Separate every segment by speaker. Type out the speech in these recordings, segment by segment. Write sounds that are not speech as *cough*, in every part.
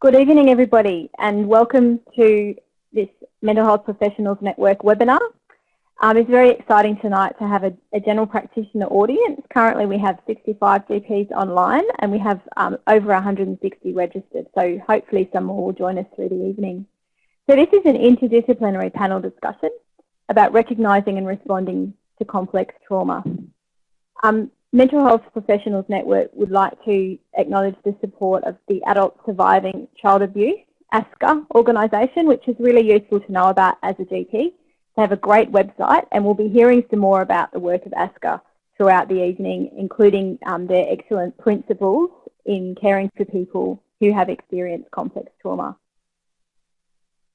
Speaker 1: Good evening, everybody, and welcome to this Mental Health Professionals Network webinar. Um, it's very exciting tonight to have a, a, general practitioner audience. Currently we have 65 GPs online and we have um, over 160 registered, so hopefully some more will join us through the evening. So this is an interdisciplinary panel discussion about recognising and responding to complex trauma. Um, Mental Health Professionals Network would like to acknowledge the support of the Adult Surviving Child Abuse, ASCA organisation, which is really useful to know about as a GP. They have a great website and we'll be hearing some more about the work of ASCA throughout the evening, including um, their excellent principles in caring for people who have experienced complex trauma.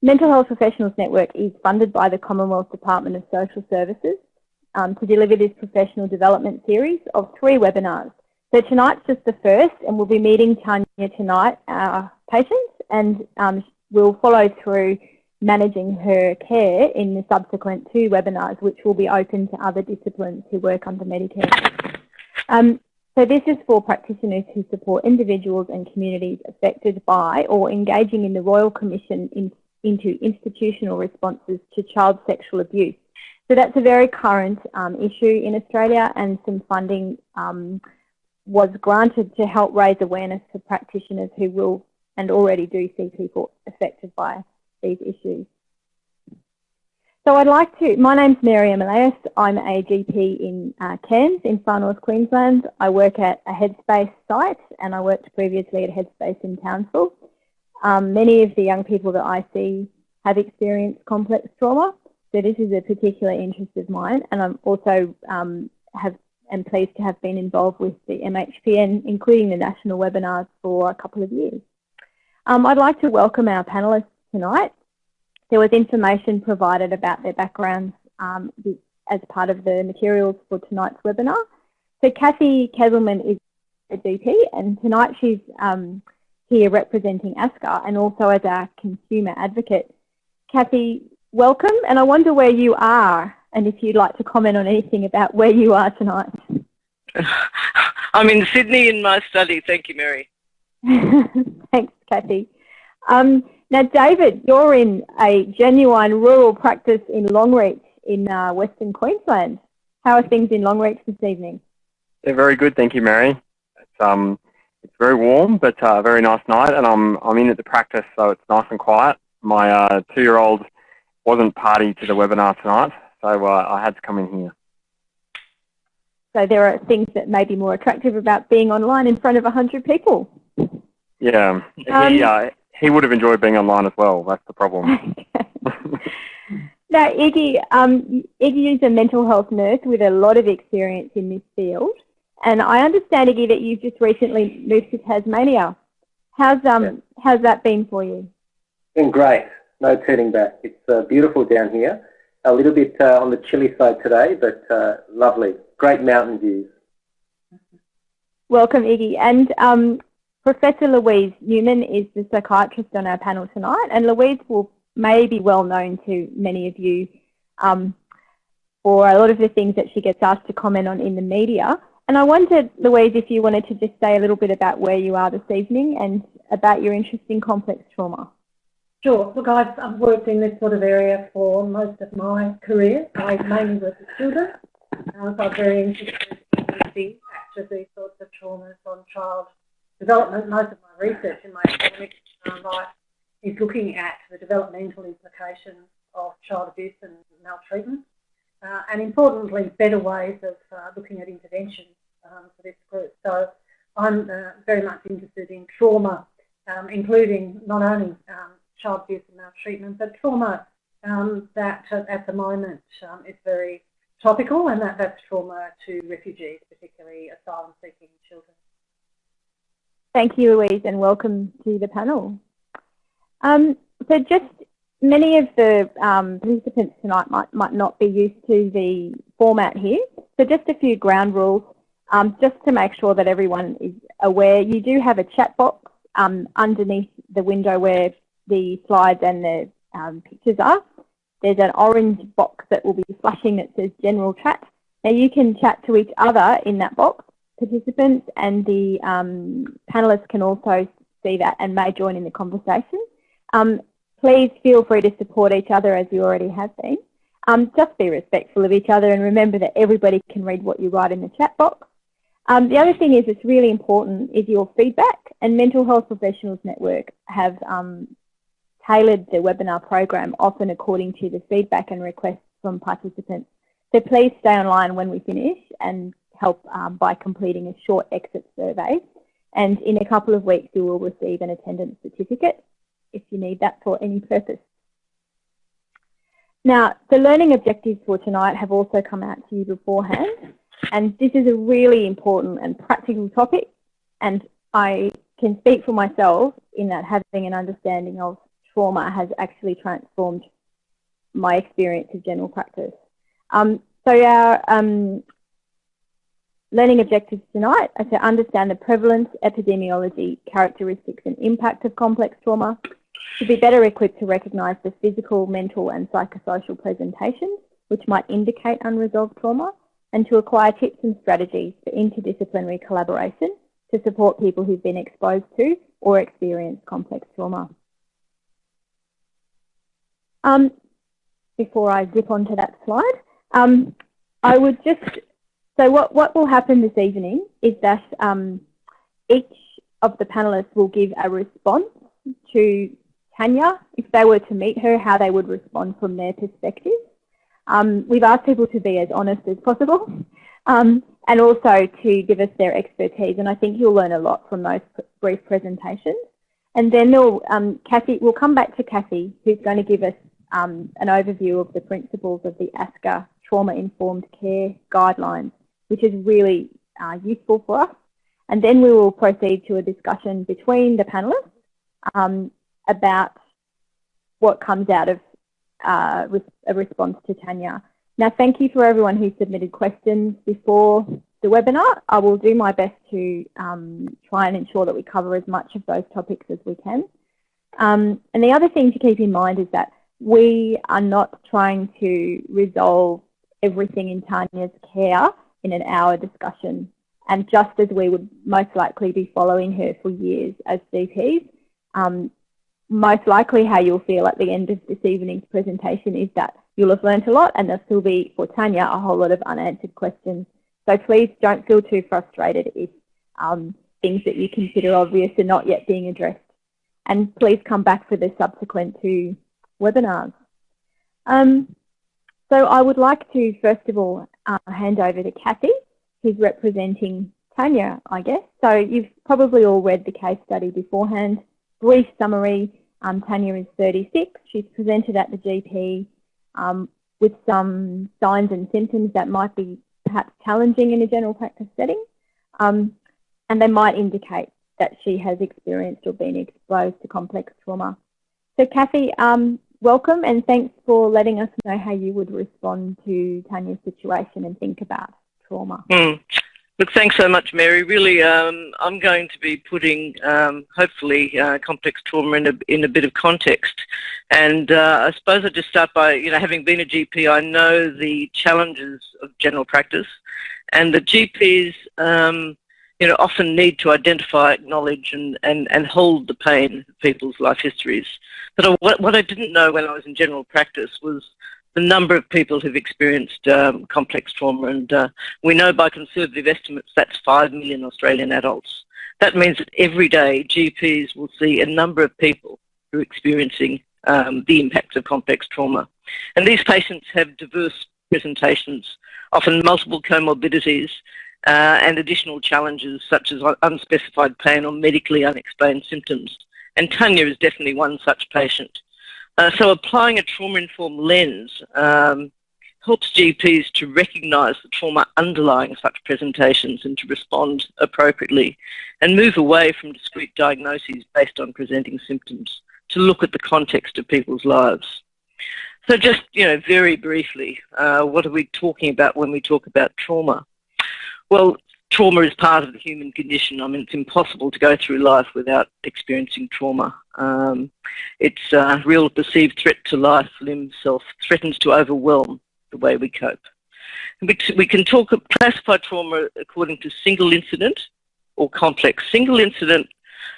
Speaker 1: Mental Health Professionals Network is funded by the Commonwealth Department of Social Services um, to deliver this professional development series of three webinars. So tonight's just the first and we'll be meeting Tanya tonight, our patient, and um, we'll follow through managing her care in the subsequent two webinars which will be open to other disciplines who work under Medicare. Um, so this is for practitioners who support individuals and communities affected by or engaging in the Royal Commission in, into institutional responses to child sexual abuse so that's a very current um, issue in Australia and some funding um, was granted to help raise awareness for practitioners who will and already do see people affected by these issues. So I'd like to, my name's Mary Emilius, I'm a GP in uh, Cairns in far north Queensland. I work at a Headspace site and I worked previously at Headspace in Townsville. Um, many of the young people that I see have experienced complex trauma so this is a particular interest of mine, and I'm also um, have am pleased to have been involved with the MHPN, including the national webinars for a couple of years. Um, I'd like to welcome our panellists tonight. There was information provided about their backgrounds um, as part of the materials for tonight's webinar. So Cathy Kezelman is a GP, and tonight she's um, here representing ASCA and also as our consumer advocate. Cathy, welcome, and I wonder where you are and if you'd like to comment on anything about where you are tonight. *laughs*
Speaker 2: I'm in Sydney in my study. Thank you, Mary. *laughs*
Speaker 1: Thanks, Cathy. Um, now, David, you're in a genuine rural practice in Longreach in uh, Western Queensland. How are things in Longreach this evening?
Speaker 3: They're very good, thank you, Mary. It's, um, it's very warm, but a uh, very nice night, and I'm, I'm in at the practice, so it's nice and quiet. My uh, two-year-old wasn't party to the webinar tonight, so uh, I had to come in here.
Speaker 1: So there are things that may be more attractive about being online in front of 100 people.
Speaker 3: Yeah, um, he, uh, he would have enjoyed being online as well. That's the problem. *laughs* *laughs*
Speaker 1: now, Iggy, um, Iggy is a mental health nurse with a lot of experience in this field. And I understand, Iggy, that you've just recently moved to Tasmania. How's, um, yeah. how's that been for you?
Speaker 4: Been great no turning back. It's uh, beautiful down here. A little bit uh, on the chilly side today, but uh, lovely. Great mountain views.
Speaker 1: Welcome, Iggy. And um, Professor Louise Newman is the psychiatrist on our panel tonight, and Louise will may be well known to many of you um, for a lot of the things that she gets asked to comment on in the media. And I wondered, Louise, if you wanted to just say a little bit about where you are this evening and about your interest in complex trauma.
Speaker 5: Sure. Look, I've, I've, worked in this sort of area for most of my career. I mainly work with children. Uh, so I'm very interested in the impact of these sorts of traumas on child development. Most of my research in my academic life is looking at the developmental implications of child abuse and maltreatment. Uh, and importantly, better ways of uh, looking at intervention um, for this group. So I'm uh, very much interested in trauma, um, including not only um, child abuse and maltreatment, but trauma um, that at the moment um, is very topical, and that, that's trauma to refugees, particularly asylum-seeking children.
Speaker 1: Thank you, Louise, and welcome to the panel. Um, so just many of the um, participants tonight might, might not be used to the format here. So just a few ground rules, um, just to make sure that everyone is aware. You do have a chat box um, underneath the window where the slides and the um, pictures are. There's an orange box that will be flashing that says general chat. Now you can chat to each other in that box, participants, and the um, panelists can also see that and may join in the conversation. Um, please feel free to support each other as you already have been. Um, just be respectful of each other and remember that everybody can read what you write in the chat box. Um, the other thing is it's really important is your feedback and Mental Health Professionals Network have um, tailored the webinar program often according to the feedback and requests from participants. So please stay online when we finish and help um, by completing a short exit survey. And in a couple of weeks, you will receive an attendance certificate if you need that for any purpose. Now, the learning objectives for tonight have also come out to you beforehand, and this is a really important and practical topic, and I can speak for myself in that having an understanding of trauma has actually transformed my experience of general practice. Um, so our um, learning objectives tonight are to understand the prevalence, epidemiology, characteristics and impact of complex trauma, to be better equipped to recognise the physical, mental and psychosocial presentations which might indicate unresolved trauma, and to acquire tips and strategies for interdisciplinary collaboration to support people who've been exposed to or experienced complex trauma. Um, before I zip onto that slide, um, I would just, so what, what will happen this evening is that um, each of the panellists will give a response to Tanya, if they were to meet her, how they would respond from their perspective. Um, we've asked people to be as honest as possible um, and also to give us their expertise and I think you'll learn a lot from those brief presentations. And then um, Cathy, we'll come back to Cathy who's going to give us um, an overview of the principles of the ASCA trauma-informed care guidelines, which is really uh, useful for us. And then we will proceed to a discussion between the panellists um, about what comes out of uh, a response to Tanya. Now, thank you for everyone who submitted questions before the webinar. I will do my best to um, try and ensure that we cover as much of those topics as we can. Um, and the other thing to keep in mind is that we are not trying to resolve everything in Tanya's care in an hour discussion. And just as we would most likely be following her for years as GPs, um, most likely how you'll feel at the end of this evening's presentation is that you'll have learnt a lot and there'll still be, for Tanya, a whole lot of unanswered questions. So please don't feel too frustrated if um, things that you consider obvious are not yet being addressed. And please come back for the subsequent two webinars. Um, so I would like to, first of all, uh, hand over to Cathy, who's representing Tanya, I guess. So you've probably all read the case study beforehand. Brief summary, um, Tanya is 36. She's presented at the GP um, with some signs and symptoms that might be perhaps challenging in a general practice setting. Um, and they might indicate that she has experienced or been exposed to complex trauma. So Cathy, um, welcome and thanks for letting us know how you would respond to Tanya's situation and think about trauma.
Speaker 2: Mm. Look, thanks so much, Mary. Really, um, I'm going to be putting, um, hopefully, uh, complex trauma in a, in a bit of context. And uh, I suppose I'll just start by, you know, having been a GP, I know the challenges of general practice. And the GPs, um, you know, often need to identify, acknowledge, and, and, and hold the pain of people's life histories. But what, what I didn't know when I was in general practice was the number of people who've experienced um, complex trauma, and uh, we know by conservative estimates that's 5 million Australian adults. That means that every day GPs will see a number of people who are experiencing um, the impacts of complex trauma. And these patients have diverse presentations, often multiple comorbidities, uh, and additional challenges such as unspecified pain or medically unexplained symptoms. And Tanya is definitely one such patient. Uh, so applying a trauma-informed lens um, helps GPs to recognise the trauma underlying such presentations and to respond appropriately and move away from discrete diagnoses based on presenting symptoms to look at the context of people's lives. So just, you know, very briefly, uh, what are we talking about when we talk about trauma? Well, trauma is part of the human condition. I mean, it's impossible to go through life without experiencing trauma. Um, it's a real perceived threat to life, limb, self, threatens to overwhelm the way we cope. We, can talk of classify trauma according to single incident or complex. Single incident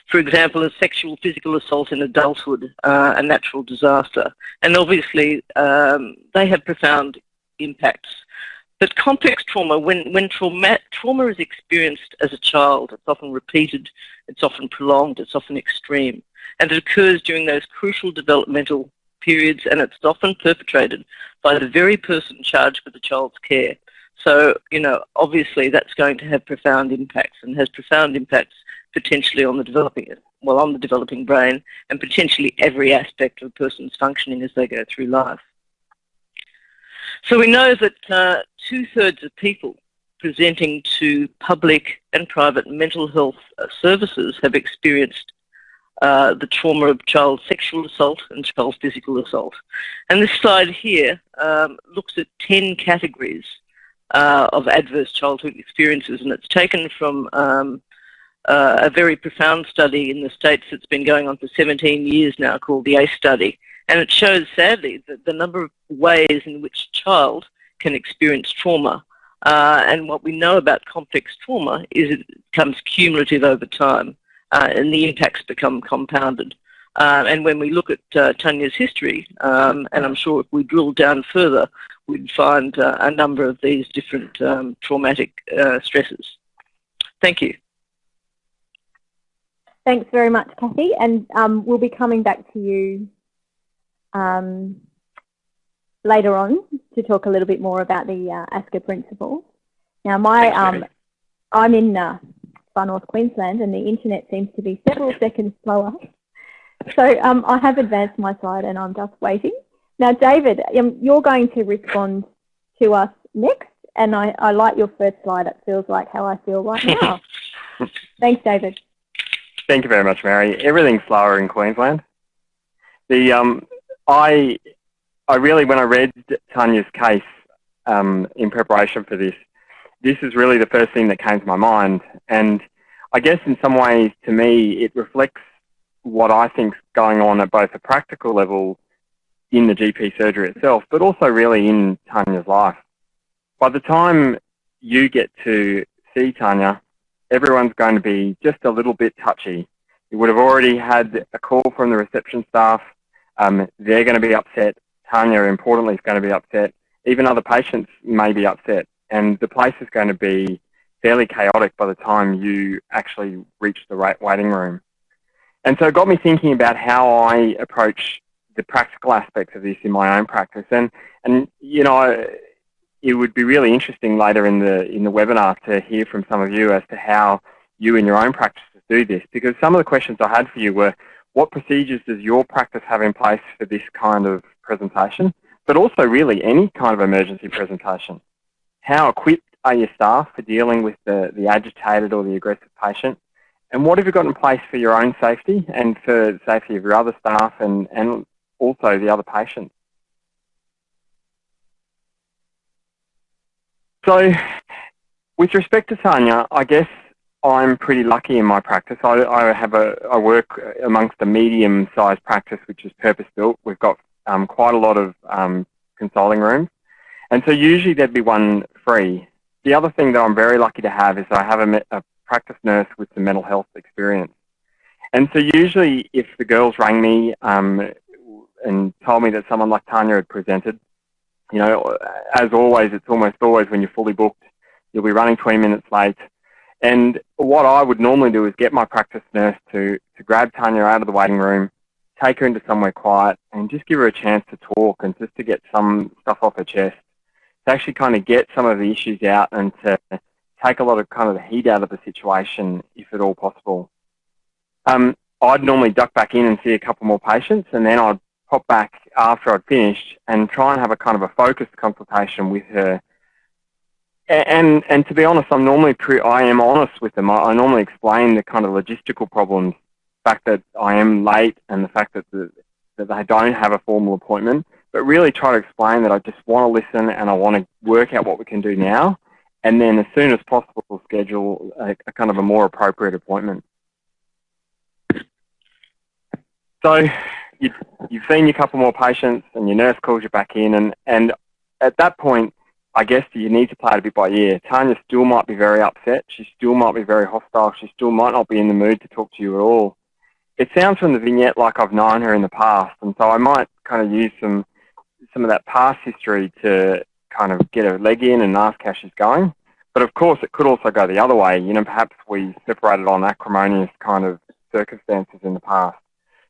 Speaker 2: For example, a sexual physical assault in adulthood, uh, a natural disaster. And obviously, um, they have profound impacts. But complex trauma, when, when trauma, trauma is experienced as a child, it's often repeated, it's often prolonged, it's often extreme. And it occurs during those crucial developmental periods and it's often perpetrated by the very person charged with the child's care. So, you know, obviously that's going to have profound impacts and has profound impacts potentially on the developing, well, on the developing brain and potentially every aspect of a person's functioning as they go through life. So we know that uh, two-thirds of people presenting to public and private mental health uh, services have experienced uh, the trauma of child sexual assault and child physical assault. And this slide here um, looks at 10 categories uh, of adverse childhood experiences, and it's taken from um, uh, a very profound study in the States that's been going on for 17 years now called the ACE study. And it shows, sadly, that the number of ways in which child can experience trauma. Uh, and what we know about complex trauma is it becomes cumulative over time uh, and the impacts become compounded. Uh, and when we look at uh, Tanya's history, um, and I'm sure if we drill down further, we'd find uh, a number of these different um, traumatic uh, stresses. Thank you.
Speaker 1: Thanks very much, Cathy. And um, we'll be coming back to you um, later on to talk a little bit more about the uh, ASCA principles. Now, my um, I'm in uh, Far North Queensland, and the internet seems to be several *laughs* seconds slower. So um, I have advanced my slide, and I'm just waiting. Now, David, um, you're going to respond to us next, and I, I like your first slide. It feels like how I feel right now. *laughs* Thanks, David.
Speaker 3: Thank you very much, Mary. Everything's slower in Queensland. The um, I I really, when I read Tanya's case um, in preparation for this, this is really the first thing that came to my mind. And I guess in some ways, to me, it reflects what I think is going on at both a practical level in the GP surgery itself, but also really in Tanya's life. By the time you get to see Tanya, everyone's going to be just a little bit touchy. You would have already had a call from the reception staff. Um, they're going to be upset. Tanya, importantly, is going to be upset. Even other patients may be upset. And the place is going to be fairly chaotic by the time you actually reach the right waiting room. And so it got me thinking about how I approach the practical aspects of this in my own practice. And, and you know, it would be really interesting later in the, in the webinar to hear from some of you as to how you in your own practices do this. Because some of the questions I had for you were, what procedures does your practice have in place for this kind of presentation? But also really any kind of emergency presentation. How equipped are your staff for dealing with the, the agitated or the aggressive patient? And what have you got in place for your own safety and for the safety of your other staff and, and also the other patients? So with respect to Tanya, I guess I'm pretty lucky in my practice. I, I have a I work amongst a medium-sized practice which is purpose-built. We've got um, quite a lot of um, consulting rooms, and so usually there'd be one free. The other thing that I'm very lucky to have is I have a, a practice nurse with some mental health experience. And so usually if the girls rang me um, and told me that someone like Tanya had presented, you know, as always, it's almost always when you're fully booked, you'll be running 20 minutes late. And what I would normally do is get my practice nurse to, to grab Tanya out of the waiting room, take her into somewhere quiet, and just give her a chance to talk and just to get some stuff off her chest to actually kind of get some of the issues out and to take a lot of kind of the heat out of the situation if at all possible. Um, I'd normally duck back in and see a couple more patients and then I'd pop back after I'd finished and try and have a kind of a focused consultation with her. And, and to be honest, I'm normally pre I am honest with them. I, I normally explain the kind of logistical problems, the fact that I am late and the fact that, the, that they don't have a formal appointment but really try to explain that I just want to listen and I want to work out what we can do now, and then as soon as possible schedule a, a kind of a more appropriate appointment. So you, you've seen your couple more patients and your nurse calls you back in and, and at that point I guess you need to play it a bit by ear. Tanya still might be very upset. She still might be very hostile. She still might not be in the mood to talk to you at all. It sounds from the vignette like I've known her in the past, and so I might kind of use some some of that past history to kind of get a leg in and ask how she's going. But of course, it could also go the other way. You know, perhaps we separated on acrimonious kind of circumstances in the past.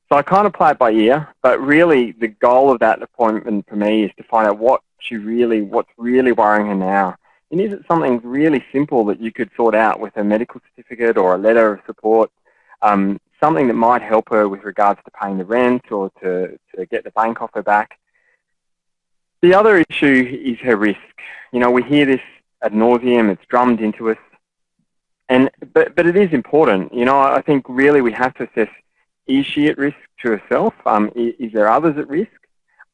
Speaker 3: So I kind of play it by ear, but really the goal of that appointment for me is to find out what she really, what's really worrying her now. And is it something really simple that you could sort out with a medical certificate or a letter of support, um, something that might help her with regards to paying the rent or to, to get the bank off her back? The other issue is her risk. You know, we hear this ad nauseum, it's drummed into us. And, but, but it is important. You know, I think really we have to assess is she at risk to herself? Um, is, is, there others at risk?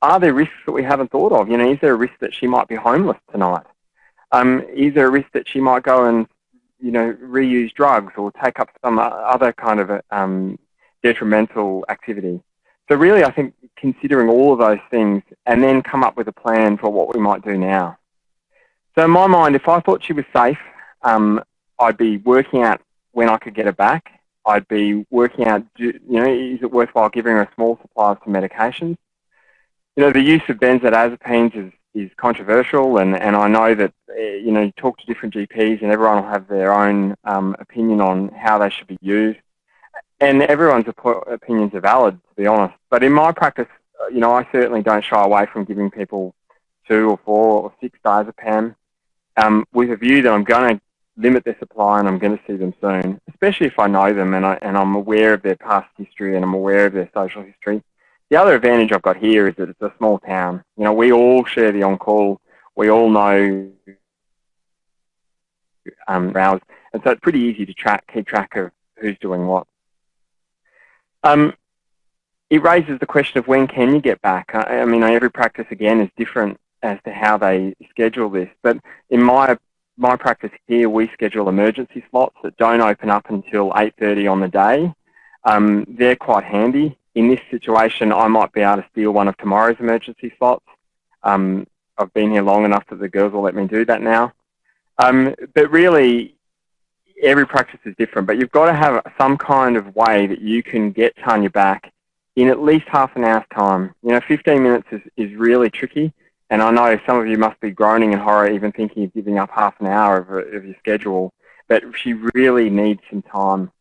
Speaker 3: Are there risks that we haven't thought of? You know, is there a risk that she might be homeless tonight? Um, is there a risk that she might go and, you know, reuse drugs or take up some other kind of um, detrimental activity? So really, I think considering all of those things and then come up with a plan for what we might do now. So in my mind, if I thought she was safe, um, I'd be working out when I could get her back I'd be working out, you know, is it worthwhile giving her a small supply of some medications? You know, the use of benzodiazepines is, is controversial, and, and I know that, eh, you know, you talk to different GPs and everyone will have their own um, opinion on how they should be used. And everyone's opinions are valid, to be honest. But in my practice, uh, you know, I certainly don't shy away from giving people two or four or six diazepam um, with a view that I'm going to limit their supply and I'm going to see them soon, especially if I know them and, I, and I'm aware of their past history and I'm aware of their social history. The other advantage I've got here is that it's a small town. You know, we all share the on-call. We all know um, routes. And so it's pretty easy to track, keep track of who's doing what. Um, it raises the question of when can you get back? I, I mean, every practice, again, is different as to how they schedule this. But in my my practice here, we schedule emergency slots that don't open up until 8.30 on the day. Um, they're quite handy. In this situation, I might be able to steal one of tomorrow's emergency slots. Um, I've been here long enough that the girls will let me do that now. Um, but really, every practice is different, but you've got to have some kind of way that you can get Tanya back in at least half an hour's time. You know, 15 minutes is, is really tricky. And I know some of you must be groaning in horror even thinking of giving up half an hour of, of your schedule, but she really needs some time.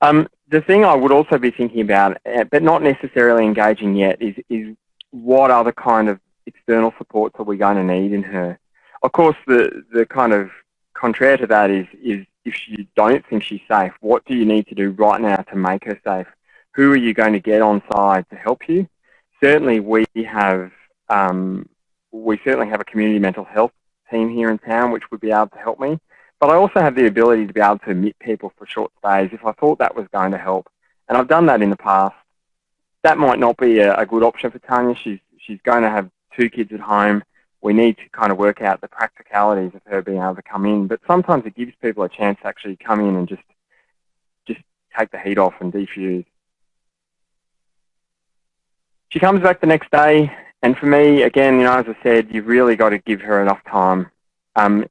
Speaker 3: Um, the thing I would also be thinking about, uh, but not necessarily engaging yet, is, is what other kind of external supports are we going to need in her? Of course, the, the kind of contrary to that is, is if you don't think she's safe, what do you need to do right now to make her safe? Who are you going to get on side to help you? certainly we have um, we certainly have a community mental health team here in town which would be able to help me. But I also have the ability to be able to admit people for short stays if I thought that was going to help. And I've done that in the past. That might not be a, a good option for Tanya. She's, she's going to have two kids at home. We need to kind of work out the practicalities of her being able to come in. But sometimes it gives people a chance to actually come in and just just take the heat off and defuse. She comes back the next day, and for me, again, you know, as I said, you've really got to give her enough time. Um,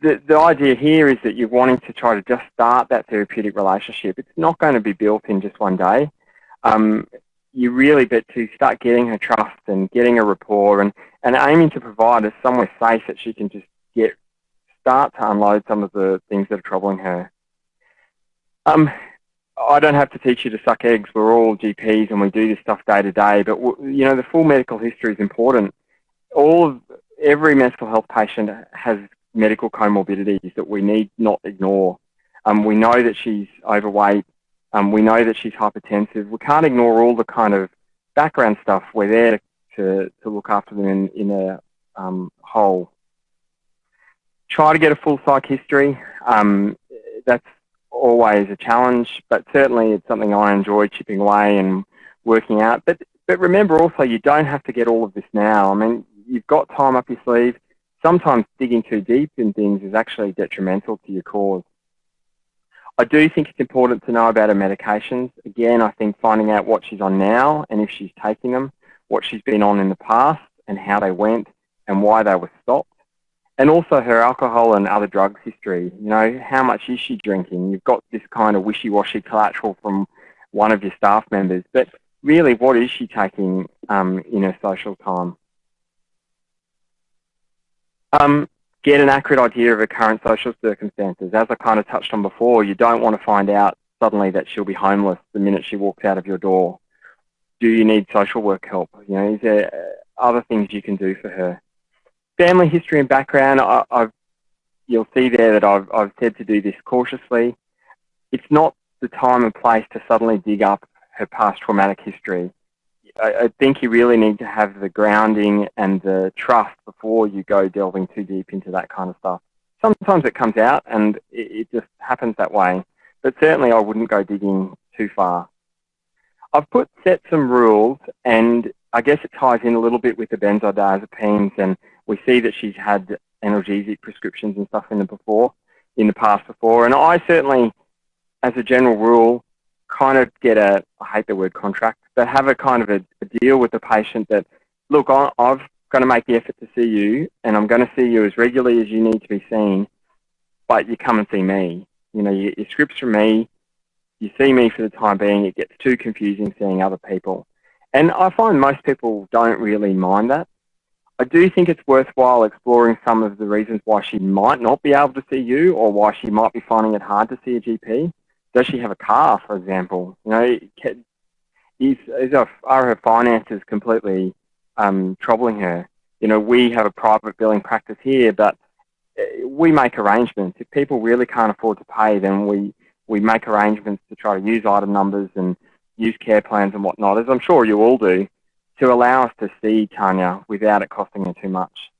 Speaker 3: the, the idea here is that you're wanting to try to just start that therapeutic relationship. It's not going to be built in just one day. Um, you really, but to start getting her trust and getting a rapport and, and aiming to provide her somewhere safe that she can just get start to unload some of the things that are troubling her. Um, I don't have to teach you to suck eggs. We're all GPs and we do this stuff day to day. But you know, the full medical history is important. All of, every mental health patient has medical comorbidities that we need not ignore. Um, we know that she's overweight. Um, we know that she's hypertensive. We can't ignore all the kind of background stuff. We're there to, to look after them in, in a um, whole. Try to get a full psych history. Um, that's always a challenge, but certainly it's something I enjoy chipping away and working out. But but remember also, you don't have to get all of this now. I mean, you've got time up your sleeve. Sometimes digging too deep in things is actually detrimental to your cause. I do think it's important to know about her medications. Again, I think finding out what she's on now and if she's taking them, what she's been on in the past and how they went and why they were stopped. And also her alcohol and other drugs history. You know, how much is she drinking? You've got this kind of wishy-washy collateral from one of your staff members, but really what is she taking um, in her social time? Um, get an accurate idea of her current social circumstances. As I kind of touched on before, you don't want to find out suddenly that she'll be homeless the minute she walks out of your door. Do you need social work help? You know, is there other things you can do for her? Family history and background, I, I've, you'll see there that I've, I've said to do this cautiously. It's not the time and place to suddenly dig up her past traumatic history. I, I think you really need to have the grounding and the trust before you go delving too deep into that kind of stuff. Sometimes it comes out and it, it just happens that way, but certainly I wouldn't go digging too far. I've put set some rules and I guess it ties in a little bit with the benzodiazepines and we see that she's had analgesic prescriptions and stuff in the before, in the past before. And I certainly, as a general rule, kind of get a, I hate the word contract, but have a kind of a, a deal with the patient that, look, I, I've going to make the effort to see you and I'm going to see you as regularly as you need to be seen, but you come and see me. You know, your, your scripts from me, you see me for the time being, it gets too confusing seeing other people. And I find most people don't really mind that. I do think it's worthwhile exploring some of the reasons why she might not be able to see you or why she might be finding it hard to see a GP. Does she have a car, for example? You know, is, is her, are her finances completely um, troubling her? You know, we have a private billing practice here, but uh, we make arrangements. If people really can't afford to pay, then we, we make arrangements to try to use item numbers and use care plans and whatnot, as I'm sure you all do, to allow us to see Tanya without it costing her too much.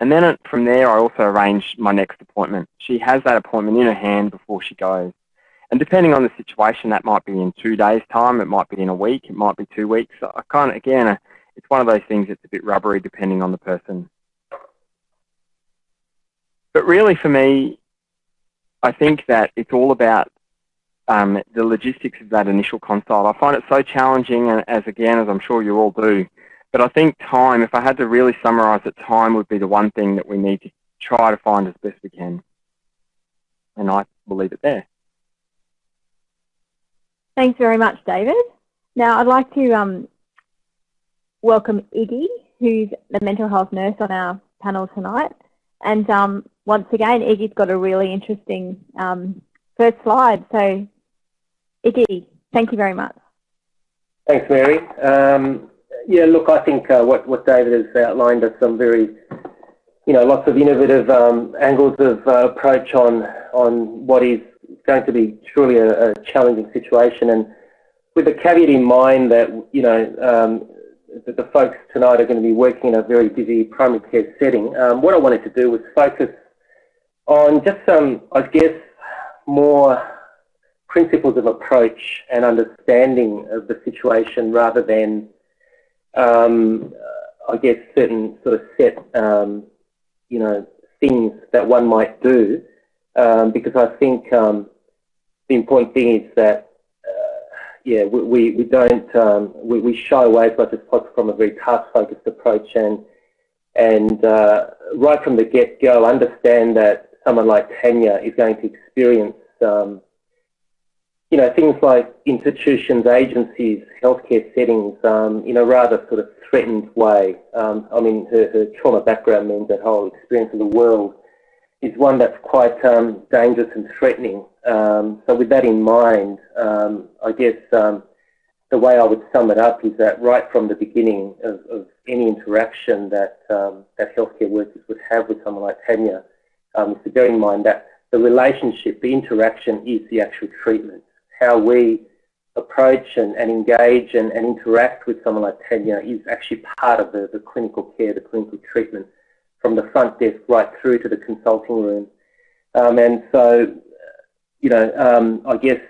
Speaker 3: And then from there, I also arrange my next appointment. She has that appointment in her hand before she goes. And depending on the situation, that might be in two days' time, it might be in a week, it might be two weeks. I kind of, again, it's one of those things that's a bit rubbery depending on the person. But really for me, I think that it's all about um, the logistics of that initial consult. I find it so challenging, and as again, as I'm sure you all do. But I think time, if I had to really summarise it, time would be the one thing that we need to try to find as best we can. And I will leave it there.
Speaker 1: Thanks very much, David. Now, I'd like to um, welcome Iggy, who's the mental health nurse on our panel tonight. And um, once again, Iggy's got a really interesting um, first slide. So Iggy, thank you very much.
Speaker 4: Thanks, Mary. Um, yeah, look, I think uh, what, what David has outlined are some very, you know, lots of innovative um, angles of uh, approach on, on what is going to be truly a, a, challenging situation. And with the caveat in mind that, you know, um, that the folks tonight are going to be working in a very busy primary care setting, um, what I wanted to do was focus on just some, I guess, more principles of approach and understanding of the situation rather than, um, I guess, certain sort of set, um, you know, things that one might do. Um, because I think um, the important thing is that, uh, yeah, we, we, don't, um, we, we shy away as much as possible from a very task-focused approach and, and uh, right from the get-go understand that someone like Tanya is going to experience um, you know, things like institutions, agencies, healthcare settings um, in a rather sort of threatened way. Um, I mean, her, her, trauma background means that whole experience of the world is one that's quite um, dangerous and threatening. Um, so with that in mind, um, I guess um, the way I would sum it up is that right from the beginning of, of any interaction that, that healthcare workers would have with someone like Tanya, is to bear in mind that the relationship, the interaction is the actual treatment how we approach and, and engage and, and, interact with someone like Tanya is actually part of the, the clinical care, the clinical treatment from the front desk right through to the consulting room. Um, and so, you know, um, I guess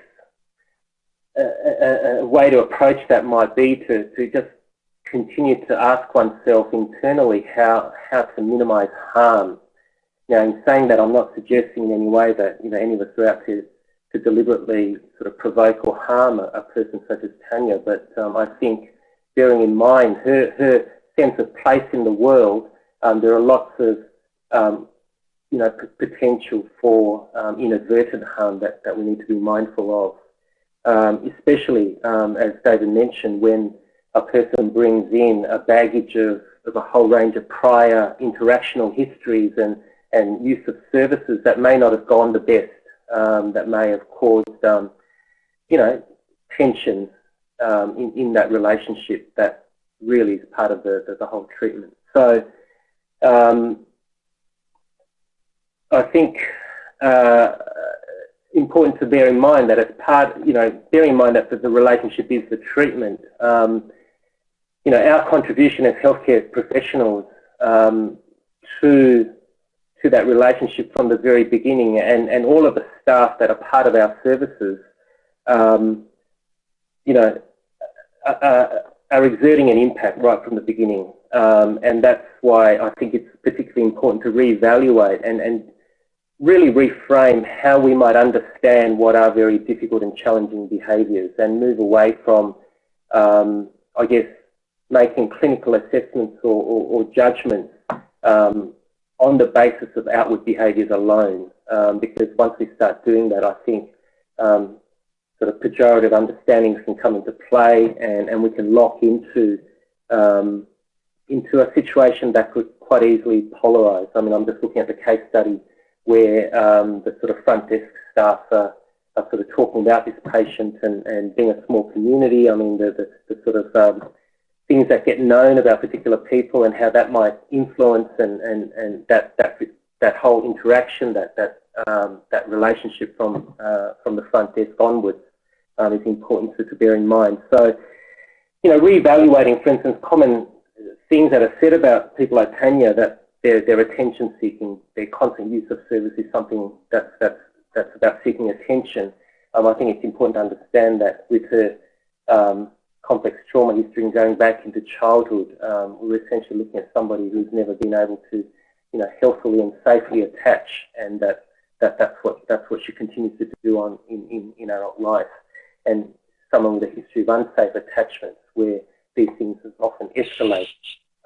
Speaker 4: a, a, a, way to approach that might be to, to just continue to ask oneself internally how, how to minimize harm. Now, in saying that, I'm not suggesting in any way that, you know, any of us are out to to deliberately sort of provoke or harm a, a person such as Tanya, but um, I think bearing in mind her, her sense of place in the world, um, there are lots of um, you know, potential for um, inadvertent harm that, that we need to be mindful of, um, especially, um, as David mentioned, when a person brings in a baggage of, of a whole range of prior interactional histories and, and use of services that may not have gone the best, um, that may have caused, you know, tensions um, in, in that relationship that really is part of the, the, the whole treatment. So um, I think uh, important to bear in mind that as part, you know, bearing in mind that the relationship is the treatment, um, you know, our contribution as healthcare professionals um, to to that relationship from the very beginning and, and all of the staff that are part of our services, um, you know, are, are, exerting an impact right from the beginning. Um, and that's why I think it's particularly important to reevaluate and, and really reframe how we might understand what are very difficult and challenging behaviours and move away from, um, I guess, making clinical assessments or, or, or judgments um, on the basis of outward behaviours alone. Um, because once we start doing that, I think um, sort of pejorative understandings can come into play and, and we can lock into um, into a situation that could quite easily polarise. I mean, I'm just looking at the case study where um, the sort of front desk staff are, are, sort of talking about this patient and, and being a small community. I mean, the, the, the sort of um, things that get known about particular people and how that might influence and, and, and that, that, that whole interaction, that, that, um, that relationship from, uh, from the front desk onwards um, is important to, to bear in mind. So, you know, re-evaluating, for instance, common things that are said about people like Tanya that their, their attention seeking, their constant use of service is something that's, that's, that's about seeking attention. Um, I think it's important to understand that with her um, complex trauma history and going back into childhood, um, we're essentially looking at somebody who's never been able to, you know, healthily and safely attach, and that, that that's what that's what she continues to do on in, in, in adult life. And someone with a history of unsafe attachments, where these things often escalate.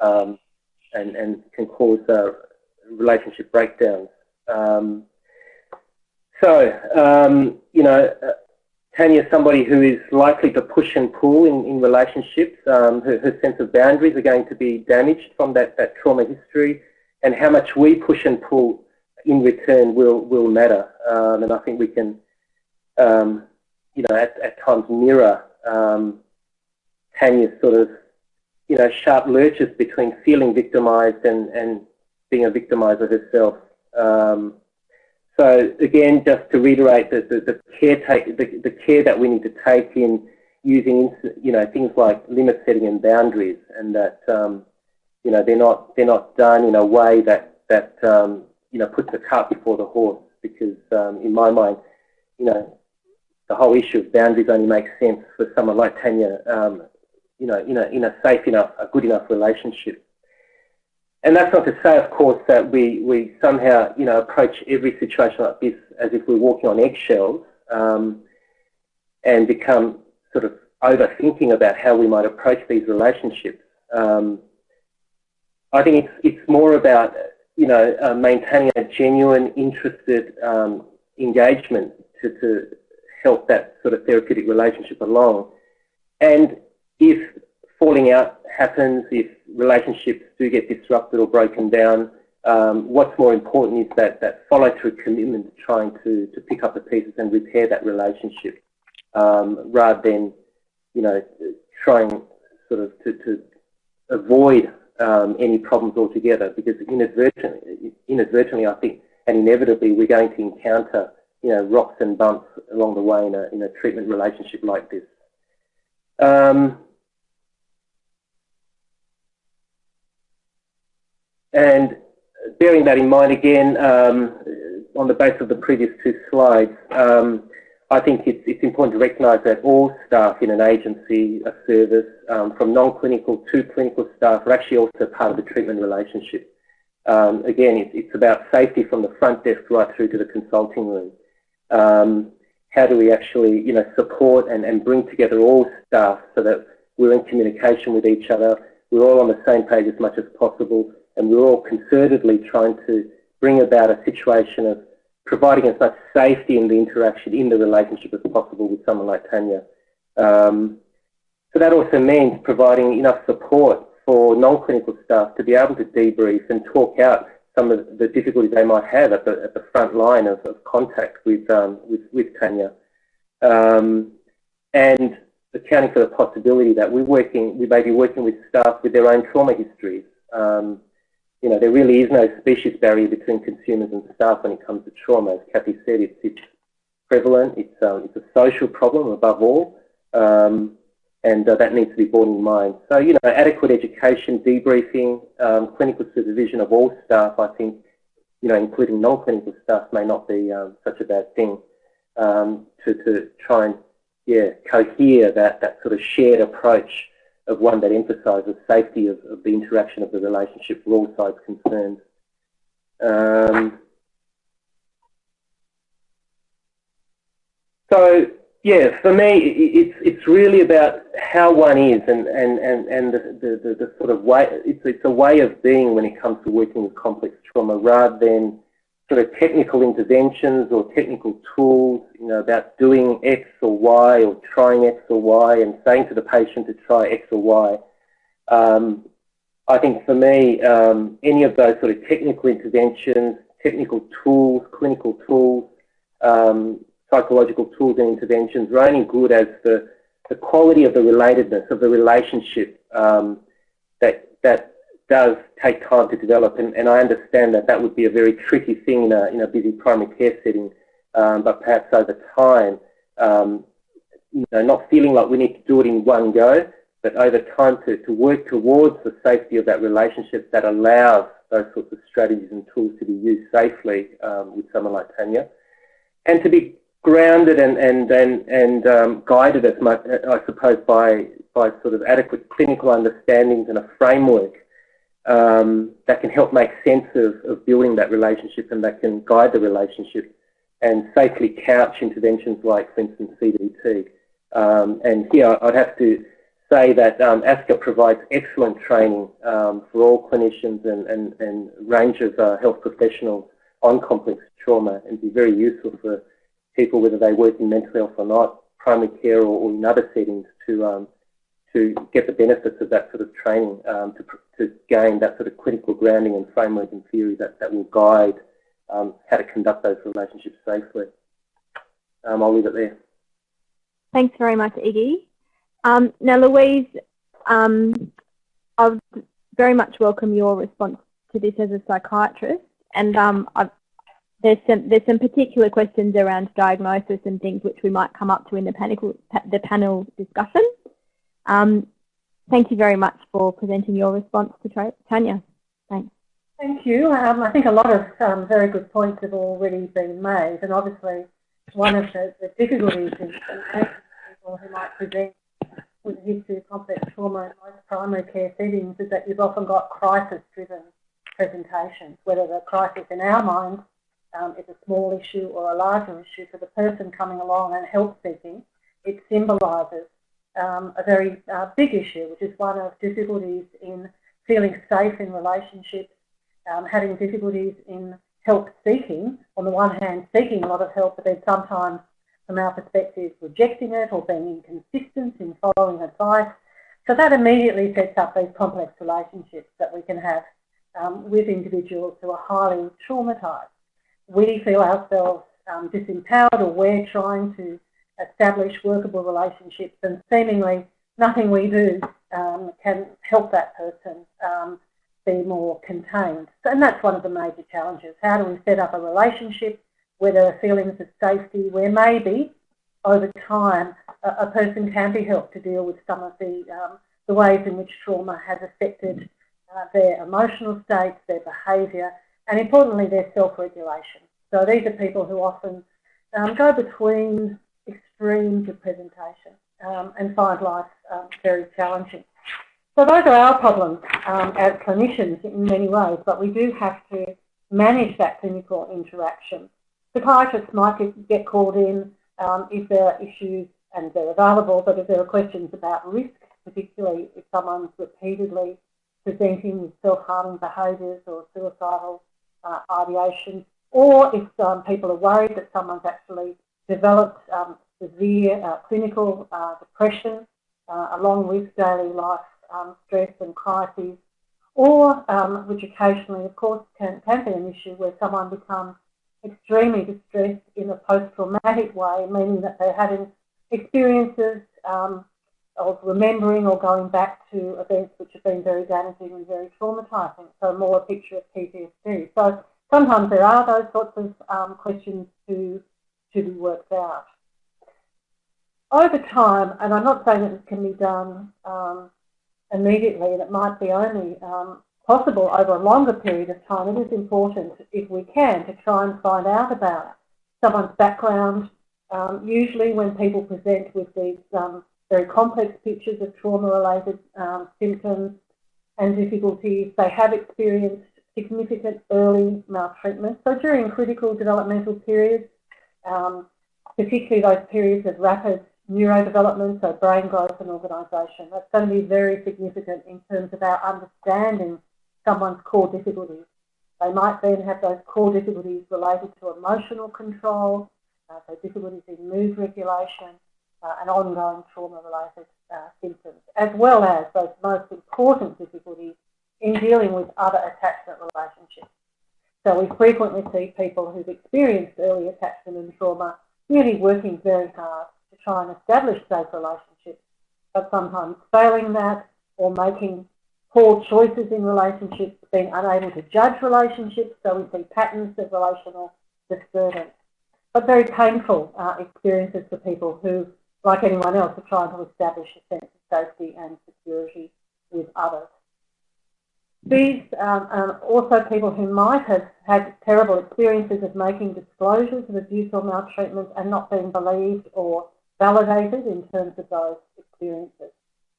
Speaker 4: Um, and, and can cause uh, relationship breakdowns. Um, so, um, you know, uh, Tanya is somebody who is likely to push and pull in, in relationships. Um, her, her, sense of boundaries are going to be damaged from that, that trauma history, and how much we push and pull in return will, will matter. Um, and I think we can, um, you know, at, at times mirror um, Tanya's sort of you know, sharp lurches between feeling victimized and, and being a victimizer herself. Um, so again, just to reiterate the, the, the care take, the, the care that we need to take in using, you know, things like limit setting and boundaries, and that, um, you know, they're not they're not done in a way that that um, you know puts the cart before the horse. Because um, in my mind, you know, the whole issue of boundaries only makes sense for someone like Tanya um, you know, in a, in a safe enough, a good enough relationship. And that's not to say, of course, that we, we somehow, you know, approach every situation like this as if we're walking on eggshells um, and become sort of overthinking about how we might approach these relationships. Um, I think it's, it's more about, you know, uh, maintaining a genuine, interested um, engagement to, to help that sort of therapeutic relationship along. And if falling out happens, if relationships do get disrupted or broken down, um, what's more important is that, that follow-through commitment to trying to, to pick up the pieces and repair that relationship um, rather than, you know, trying sort of to, to avoid um, any problems altogether because inadvertently, inadvertently, I think, and inevitably we're going to encounter, you know, rocks and bumps along the way in a, in a treatment relationship like this. Um, And bearing that in mind again, um, on the basis of the previous two slides, um, I think it's, it's, important to recognise that all staff in an agency, a service, um, from non-clinical to clinical staff are actually also part of the treatment relationship. Um, again, it's, it's, about safety from the front desk right through to the consulting room. Um, how do we actually, you know, support and, and bring together all staff so that we're in communication with each other, we're all on the same page as much as possible, and we're all concertedly trying to bring about a situation of providing as much safety in the interaction in the relationship as possible with someone like Tanya. Um, so that also means providing enough support for non-clinical staff to be able to debrief and talk out some of the difficulties they might have at the, at the front line of, of contact with, um, with, with Tanya. Um, and accounting for the possibility that we're working, we may be working with staff with their own trauma histories. Um, you know, there really is no species barrier between consumers and staff when it comes to trauma. As Cathy said, it's, it's prevalent, it's, um, it's a social problem above all, um, and uh, that needs to be borne in mind. So, you know, adequate education, debriefing, um, clinical supervision of all staff, I think, you know, including non-clinical staff, may not be um, such a bad thing um, to, to try and, yeah, cohere that, that sort of shared approach of one that emphasises safety of, of, the interaction of the relationship for all sides concerned. Um, so yeah, for me, it's it's really about how one is and and and and the the, the, sort of way it's it's a way of being when it comes to working with complex trauma, rather than sort of technical interventions or technical tools, you know, about doing X or Y or trying X or Y and saying to the patient to try X or Y. Um, I think for me, um, any of those sort of technical interventions, technical tools, clinical tools, um, psychological tools and interventions are only good as the, the quality of the relatedness of the relationship um, that, that does take time to develop, and, and, I understand that that would be a very tricky thing in a, in a busy primary care setting, um, but perhaps over time, um, you know, not feeling like we need to do it in one go, but over time to, to work towards the safety of that relationship that allows those sorts of strategies and tools to be used safely um, with someone like Tanya, and to be grounded and and and, and um, guided as much, I suppose, by by sort of adequate clinical understandings and a framework um, that can help make sense of, of building that relationship and that can guide the relationship and safely couch interventions like, for instance, CBT. Um, and here I'd have to say that um, ASCA provides excellent training um, for all clinicians and, and, and range of uh, health professionals on complex trauma and be very useful for people, whether they work in mental health or not, primary care or, or in other settings, to um, to get the benefits of that sort of training, um, to, to gain that sort of critical grounding and framework and theory that, that will guide um, how to conduct those relationships safely. Um, I'll leave it there.
Speaker 1: Thanks very much, Iggy. Um, now, Louise, um, I very much welcome your response to this as a psychiatrist, and um, there's some there's some particular questions around diagnosis and things which we might come up to in the panel the panel discussion. Um, thank you very much for presenting your response to Tanya. Thanks.
Speaker 5: Thank you. Um, I think a lot of um, very good points have already been made, and obviously one of the, the difficulties in people who might present with a history of complex trauma in most primary care settings is that you've often got crisis-driven presentations, whether the crisis in our minds um, is a small issue or a larger issue for the person coming along and help seeking, it symbolises um, a very uh, big issue, which is one of difficulties in feeling safe in relationships, um, having difficulties in help seeking, on the one hand seeking a lot of help, but then sometimes from our perspective rejecting it or being inconsistent in following advice. So that immediately sets up these complex relationships that we can have um, with individuals who are highly traumatised. We feel ourselves um, disempowered or we're trying to establish workable relationships and seemingly nothing we do um, can help that person um, be more contained. And that's one of the major challenges. How do we set up a relationship where there are feelings of safety, where maybe over time a, a person can be helped to deal with some of the, um, the ways in which trauma has affected uh, their emotional states, their behaviour, and importantly their self-regulation. So these are people who often um, go between extremes of presentation um, and find life um, very challenging. So those are our problems um, as clinicians in many ways, but we do have to manage that clinical interaction. Psychiatrists might get called in um, if there are issues and they're available, but if there are questions about risk, particularly if someone's repeatedly presenting with self-harming behaviours or suicidal uh, ideation, or if um, people are worried that someone's actually developed um, severe uh, clinical uh, depression uh, along with daily life um, stress and crises, or um, which occasionally, of course, can, can be an issue where someone becomes extremely distressed in a post-traumatic way, meaning that they're having experiences um, of remembering or going back to events which have been very damaging and very traumatising. So more a picture of PTSD. So sometimes there are those sorts of um, questions to, to be worked out. Over time, and I'm not saying that this can be done um, immediately, that might be only um, possible over a longer period of time, it is important, if we can, to try and find out about someone's background. Um, usually when people present with these um, very complex pictures of trauma-related um, symptoms and difficulties. They have experienced significant early maltreatment. So during critical developmental periods, um, particularly those periods of rapid neurodevelopment, so brain growth and organisation, that's going to be very significant in terms of our understanding someone's core difficulties. They might then have those core difficulties related to emotional control, uh, so difficulties in mood regulation, uh, and ongoing trauma-related uh, symptoms, as well as those most important difficulties in dealing with other attachment relationships. So we frequently see people who've experienced early attachment and trauma really working very hard try and establish safe relationships, but sometimes failing that or making poor choices in relationships, being unable to judge relationships, so we see patterns of relational disturbance. But very painful uh, experiences for people who like anyone else, are trying to establish a sense of safety and security with others. These um, also people who might have had terrible experiences of making disclosures of abuse or maltreatment and not being believed or validated in terms of those experiences.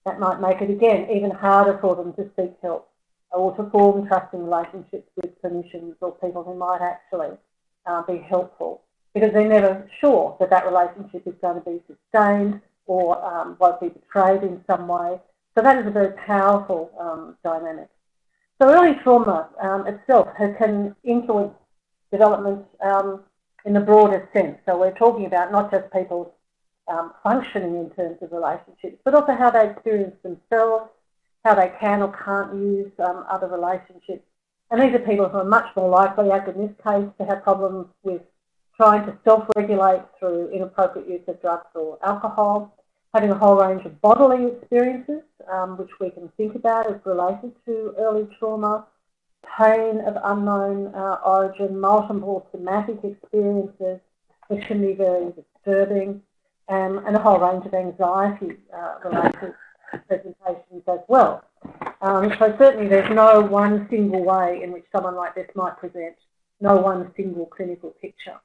Speaker 5: That might make it, again, even harder for them to seek help or to form trusting relationships with clinicians or people who might actually uh, be helpful because they're never sure that that relationship is going to be sustained or um, won't be betrayed in some way. So that is a very powerful um, dynamic. So early trauma um, itself can influence development um, in the broadest sense. So we're talking about not just people's um, functioning in terms of relationships, but also how they experience themselves, how they can or can't use um, other relationships. And these are people who are much more likely, as in this case, to have problems with trying to self-regulate through inappropriate use of drugs or alcohol, having a whole range of bodily experiences, um, which we can think about as related to early trauma, pain of unknown uh, origin, multiple somatic experiences, which can be very disturbing, um, and a whole range of anxiety-related uh, presentations as well. Um, so certainly there's no one single way in which someone like this might present, no one single clinical picture.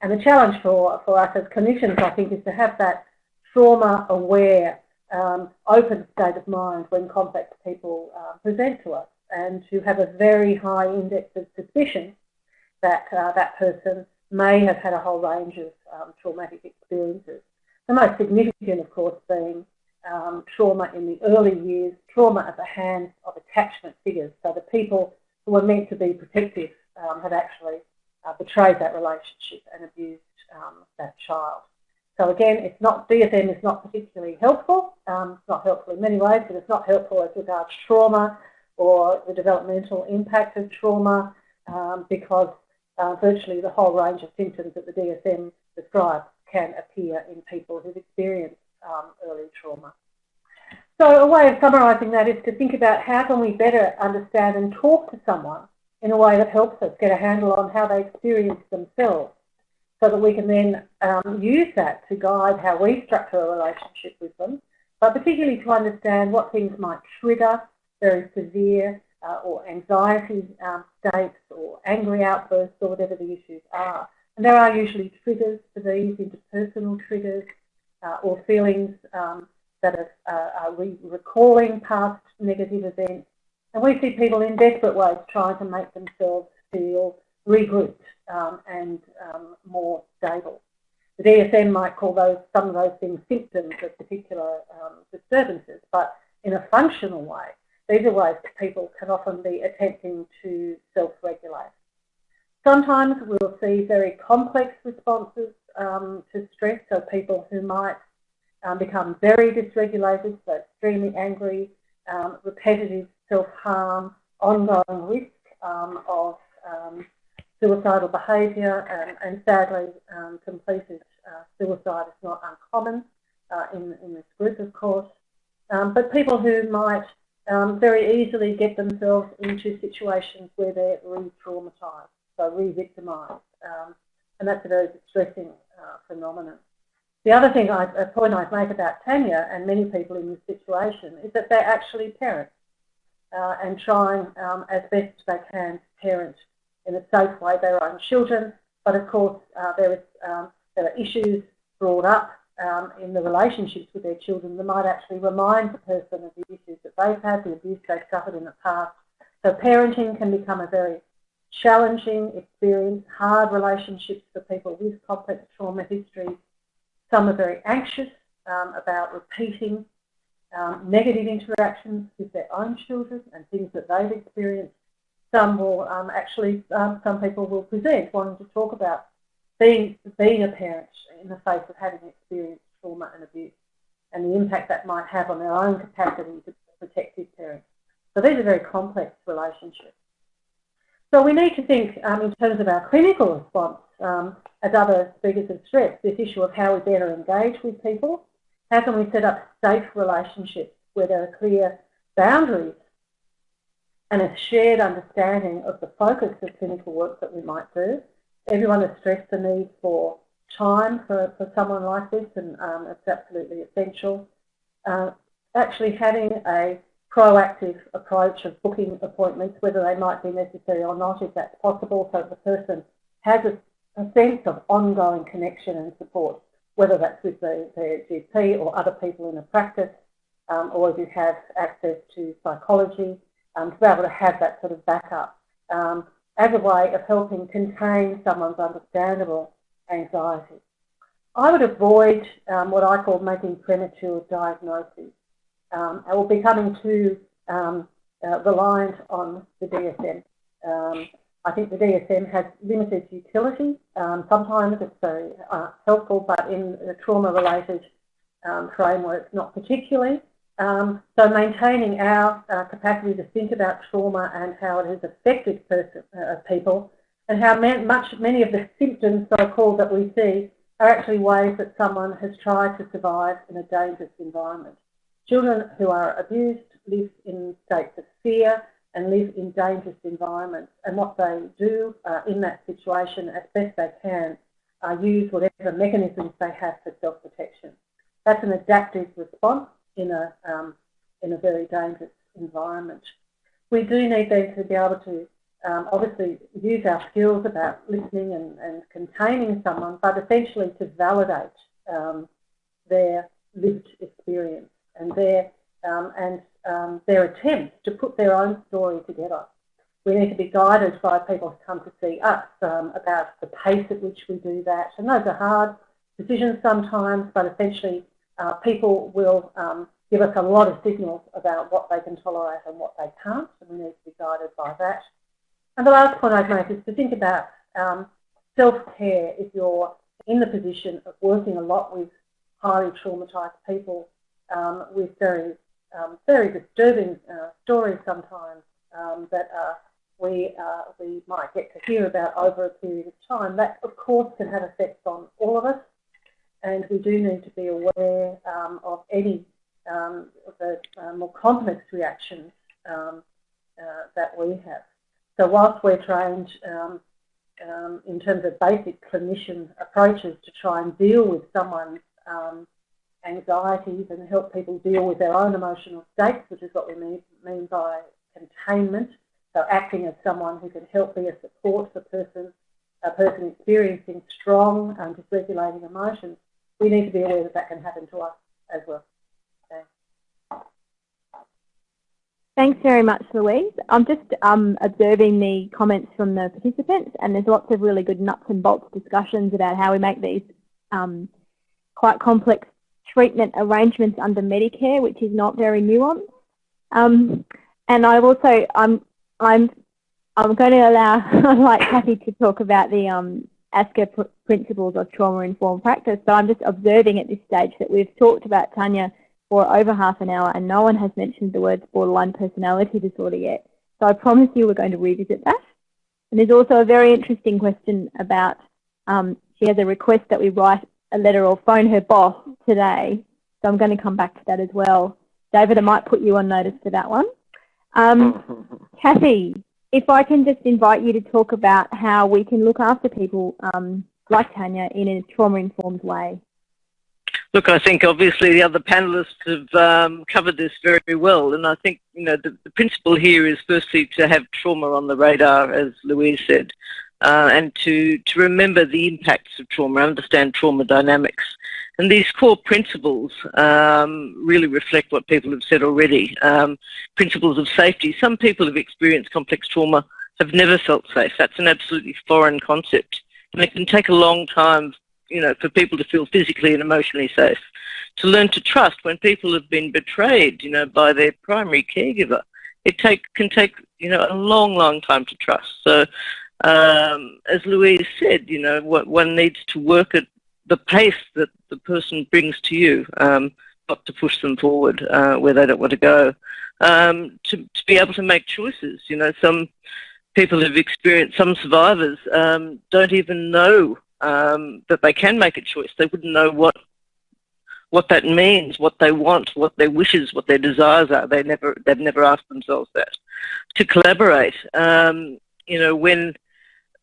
Speaker 5: And the challenge for, for us as clinicians, I think, is to have that trauma-aware, um, open state of mind when complex people uh, present to us and to have a very high index of suspicion that uh, that person may have had a whole range of um, traumatic experiences. The most significant, of course, being um, trauma in the early years, trauma at the hands of attachment figures. So the people who were meant to be protective um, have actually uh, betrayed that relationship and abused um, that child. So again, it's not DSM is not particularly helpful. Um, it's not helpful in many ways, but it's not helpful as regards trauma or the developmental impact of trauma um, because uh, virtually the whole range of symptoms that the DSM describes can appear in people who've experienced um, early trauma. So a way of summarising that is to think about how can we better understand and talk to someone in a way that helps us get a handle on how they experience themselves so that we can then um, use that to guide how we structure a relationship with them, but particularly to understand what things might trigger very severe uh, or anxiety um, states or angry outbursts or whatever the issues are. And there are usually triggers for these, interpersonal triggers uh, or feelings um, that are, uh, are re recalling past negative events and we see people in desperate ways trying to make themselves feel regrouped um, and um, more stable. The DSM might call those some of those things symptoms of particular um, disturbances, but in a functional way, these are ways people can often be attempting to self-regulate. Sometimes we'll see very complex responses um, to stress, so people who might um, become very dysregulated, so extremely angry, um, repetitive self-harm, ongoing risk um, of um, suicidal behaviour, and, and sadly um, completed uh, suicide is not uncommon uh, in, in this group, of course. but people who might very easily get themselves into situations where they're re-traumatised, so re-victimised. Um, and that's a very distressing uh, phenomenon. The other thing, I, a point I'd make about Tanya and many people in this situation is that they're actually parents uh, and trying um, as best they can to parent in a safe way their own children. But of course, uh, there, is, um, there are issues brought up um, in the relationships with their children that might actually remind the person of the issues that they've had, the abuse they've suffered in the past. So parenting can become a very challenging experience, hard relationships for people with complex trauma histories. Some are very anxious um, about repeating um, negative interactions with their own children and things that they've experienced. Some will um, actually, um, some people will present wanting to talk about being, being a parent in the face of having experienced trauma and abuse and the impact that might have on their own capacity to protect their parents. So these are very complex relationships. So we need to think um, in terms of our clinical response, um, as other speakers have stressed, this issue of how we better engage with people. How can we set up safe relationships where there are clear boundaries and a shared understanding of the focus of clinical work that we might do everyone has stressed the need for time for, for someone like this, and um, it's absolutely essential. Uh, actually having a proactive approach of booking appointments, whether they might be necessary or not, if that's possible, so the person has a, a sense of ongoing connection and support, whether that's with the, their GP or other people in the practice, um, or if you have access to psychology, um, to be able to have that sort of backup. Um, as a way of helping contain someone's understandable anxiety. I would avoid um, what I call making premature diagnoses um, or becoming too um, uh, reliant on the DSM. Um, I think the DSM has limited utility. Um, sometimes it's very uh, helpful, but in trauma-related um, framework, not particularly. Um, so maintaining our uh, capacity to think about trauma and how it has affected person, uh, people and how man, much many of the symptoms so-called that we see are actually ways that someone has tried to survive in a dangerous environment. Children who are abused live in states of fear and live in dangerous environments and what they do uh, in that situation as best they can uh, use whatever mechanisms they have for self-protection. That's an adaptive response in a, um, in a very dangerous environment. We do need them to be able to um, obviously use our skills about listening and, and containing someone, but essentially to validate um, their lived experience and their um, and um, their attempts to put their own story together. We need to be guided by people who come to see us um, about the pace at which we do that. And those are hard decisions sometimes, but essentially uh, people will um, give us a lot of signals about what they can tolerate and what they can't, and we need to be guided by that. And the last point I'd make is to think about um, self-care if you're in the position of working a lot with highly traumatised people um, with very, um, very disturbing uh, stories sometimes um, that uh, we, uh, we might get to hear about over a period of time. That, of course, can have effects on all of us, and we do need to be aware um, of any um, of the uh, more complex reactions uh, that we have. So whilst we're trained um, in terms of basic clinician approaches to try and deal with someone's um, anxieties and help people deal with their own emotional states, which is what we mean, mean by containment, so acting as someone who can help be a support for person, a person experiencing strong and dysregulating emotions, we need to be aware that that can happen to us as well.
Speaker 1: Thanks very much, Louise. I'm just um, observing the comments from the participants and there's lots of really good nuts and bolts discussions about how we make these um, quite complex treatment arrangements under Medicare, which is not very nuanced. Um, and I also I'm I'm I'm going to allow *laughs* I'd like Cathy to talk about the um, ASCA principles of trauma-informed practice, but I'm just observing at this stage that we've talked about Tanya for over half an hour and no one has mentioned the words borderline personality disorder yet. So I promise you we're going to revisit that. And there's also a very interesting question about, um, she has a request that we write a letter or phone her boss today. So I'm going to come back to that as well. David, I might put you on notice for that one. Um, *laughs* Cathy, if I can just invite you to talk about how we can look after people um, like Tanya in a trauma-informed way.
Speaker 2: Look, I think obviously the other panelists have um, covered this very well, and I think you know the, the, principle here is firstly to have trauma on the radar, as Louise said, uh, and to to remember the impacts of trauma, understand trauma dynamics, and these core principles um, really reflect what people have said already. Um, principles of safety. Some people have experienced complex trauma have never felt safe. That's an absolutely foreign concept, and it can take a long time you know, for people to feel physically and emotionally safe. To learn to trust when people have been betrayed, you know, by their primary caregiver. It take, can take, you know, a long, long time to trust. So, um, as Louise said, you know, one needs to work at the pace that the person brings to you, um, not to push them forward uh, where they don't want to go. Um, to, to be able to make choices, you know, some people have experienced, some survivors um, don't even know um, that they can make a choice. They wouldn't know what what that means, what they want, what their wishes, what their desires are. They never they've never asked themselves that. To collaborate, um, you know, when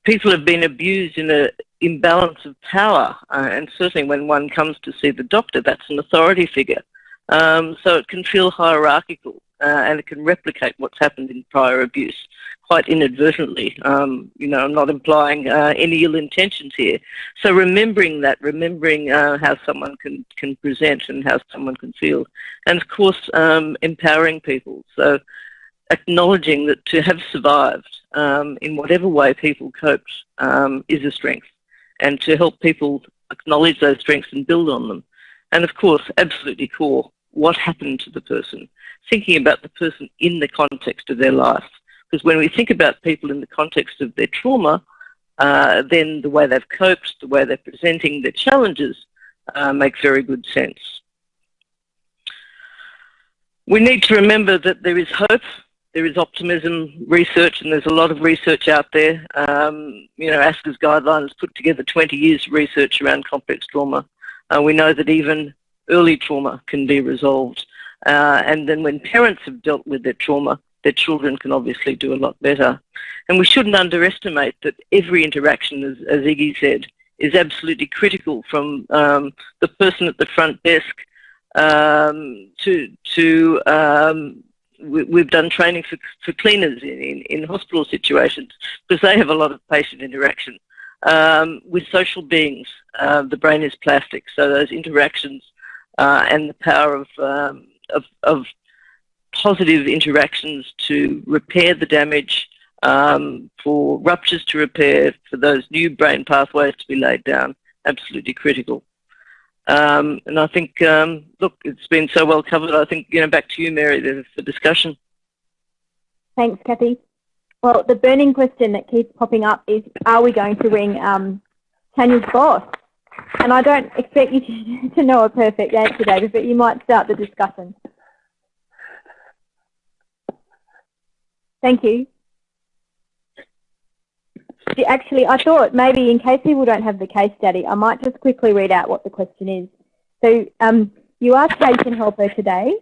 Speaker 2: people have been abused in an imbalance of power, uh, and certainly when one comes to see the doctor, that's an authority figure. Um, so it can feel hierarchical uh, and it can replicate what's happened in prior abuse quite inadvertently. Um, you know, I'm not implying uh, any ill intentions here. So remembering that, remembering uh, how someone can, can present and how someone can feel. And of course, um, empowering people. So acknowledging that to have survived um, in whatever way people coped um, is a strength. And to help people acknowledge those strengths and build on them. And of course, absolutely core, what happened to the person thinking about the person in the context of their life. Because when we think about people in the context of their trauma, uh, then the way they've coped, the way they're presenting their challenges uh, make very good sense. We need to remember that there is hope, there is optimism research, and there's a lot of research out there. Um, you know, ASCA's guidelines put together 20 years of research around complex trauma. Uh, we know that even early trauma can be resolved. Uh, and then when parents have dealt with their trauma, their children can obviously do a lot better. And we shouldn't underestimate that every interaction, as, as Iggy said, is absolutely critical from um, the person at the front desk um, to, to we, have done training for, for cleaners in, in, in, hospital situations because they have a lot of patient interaction. Um, with social beings, uh, the brain is plastic, so those interactions uh, and the power of um, of, of positive interactions to repair the damage, um, for ruptures to repair, for those new brain pathways to be laid down, absolutely critical. Um, and I think, um, look, it's been so well covered. I think, you know, back to you, Mary, for discussion.
Speaker 1: Thanks, Cathy. Well, the burning question that keeps popping up is, are we going to ring um, Tanya's boss? And I don't expect you to, *laughs* to know a perfect answer, David, but you might start the discussion. Thank you. Actually, I thought maybe in case people don't have the case study, I might just quickly read out what the question is. So um, you ask how you can help her today.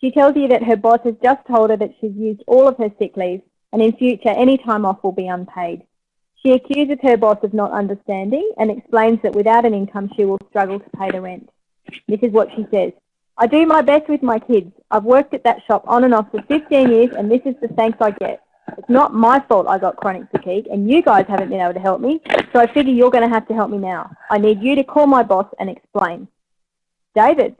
Speaker 1: She tells you that her boss has just told her that she's used all of her sick leave and in future any time off will be unpaid. She accuses her boss of not understanding and explains that without an income she will struggle to pay the rent. This is what she says. I do my best with my kids. I've worked at that shop on and off for 15 years and this is the thanks I get. It's not my fault I got chronic fatigue and you guys haven't been able to help me, so I figure you're going to have to help me now. I need you to call my boss and explain. David.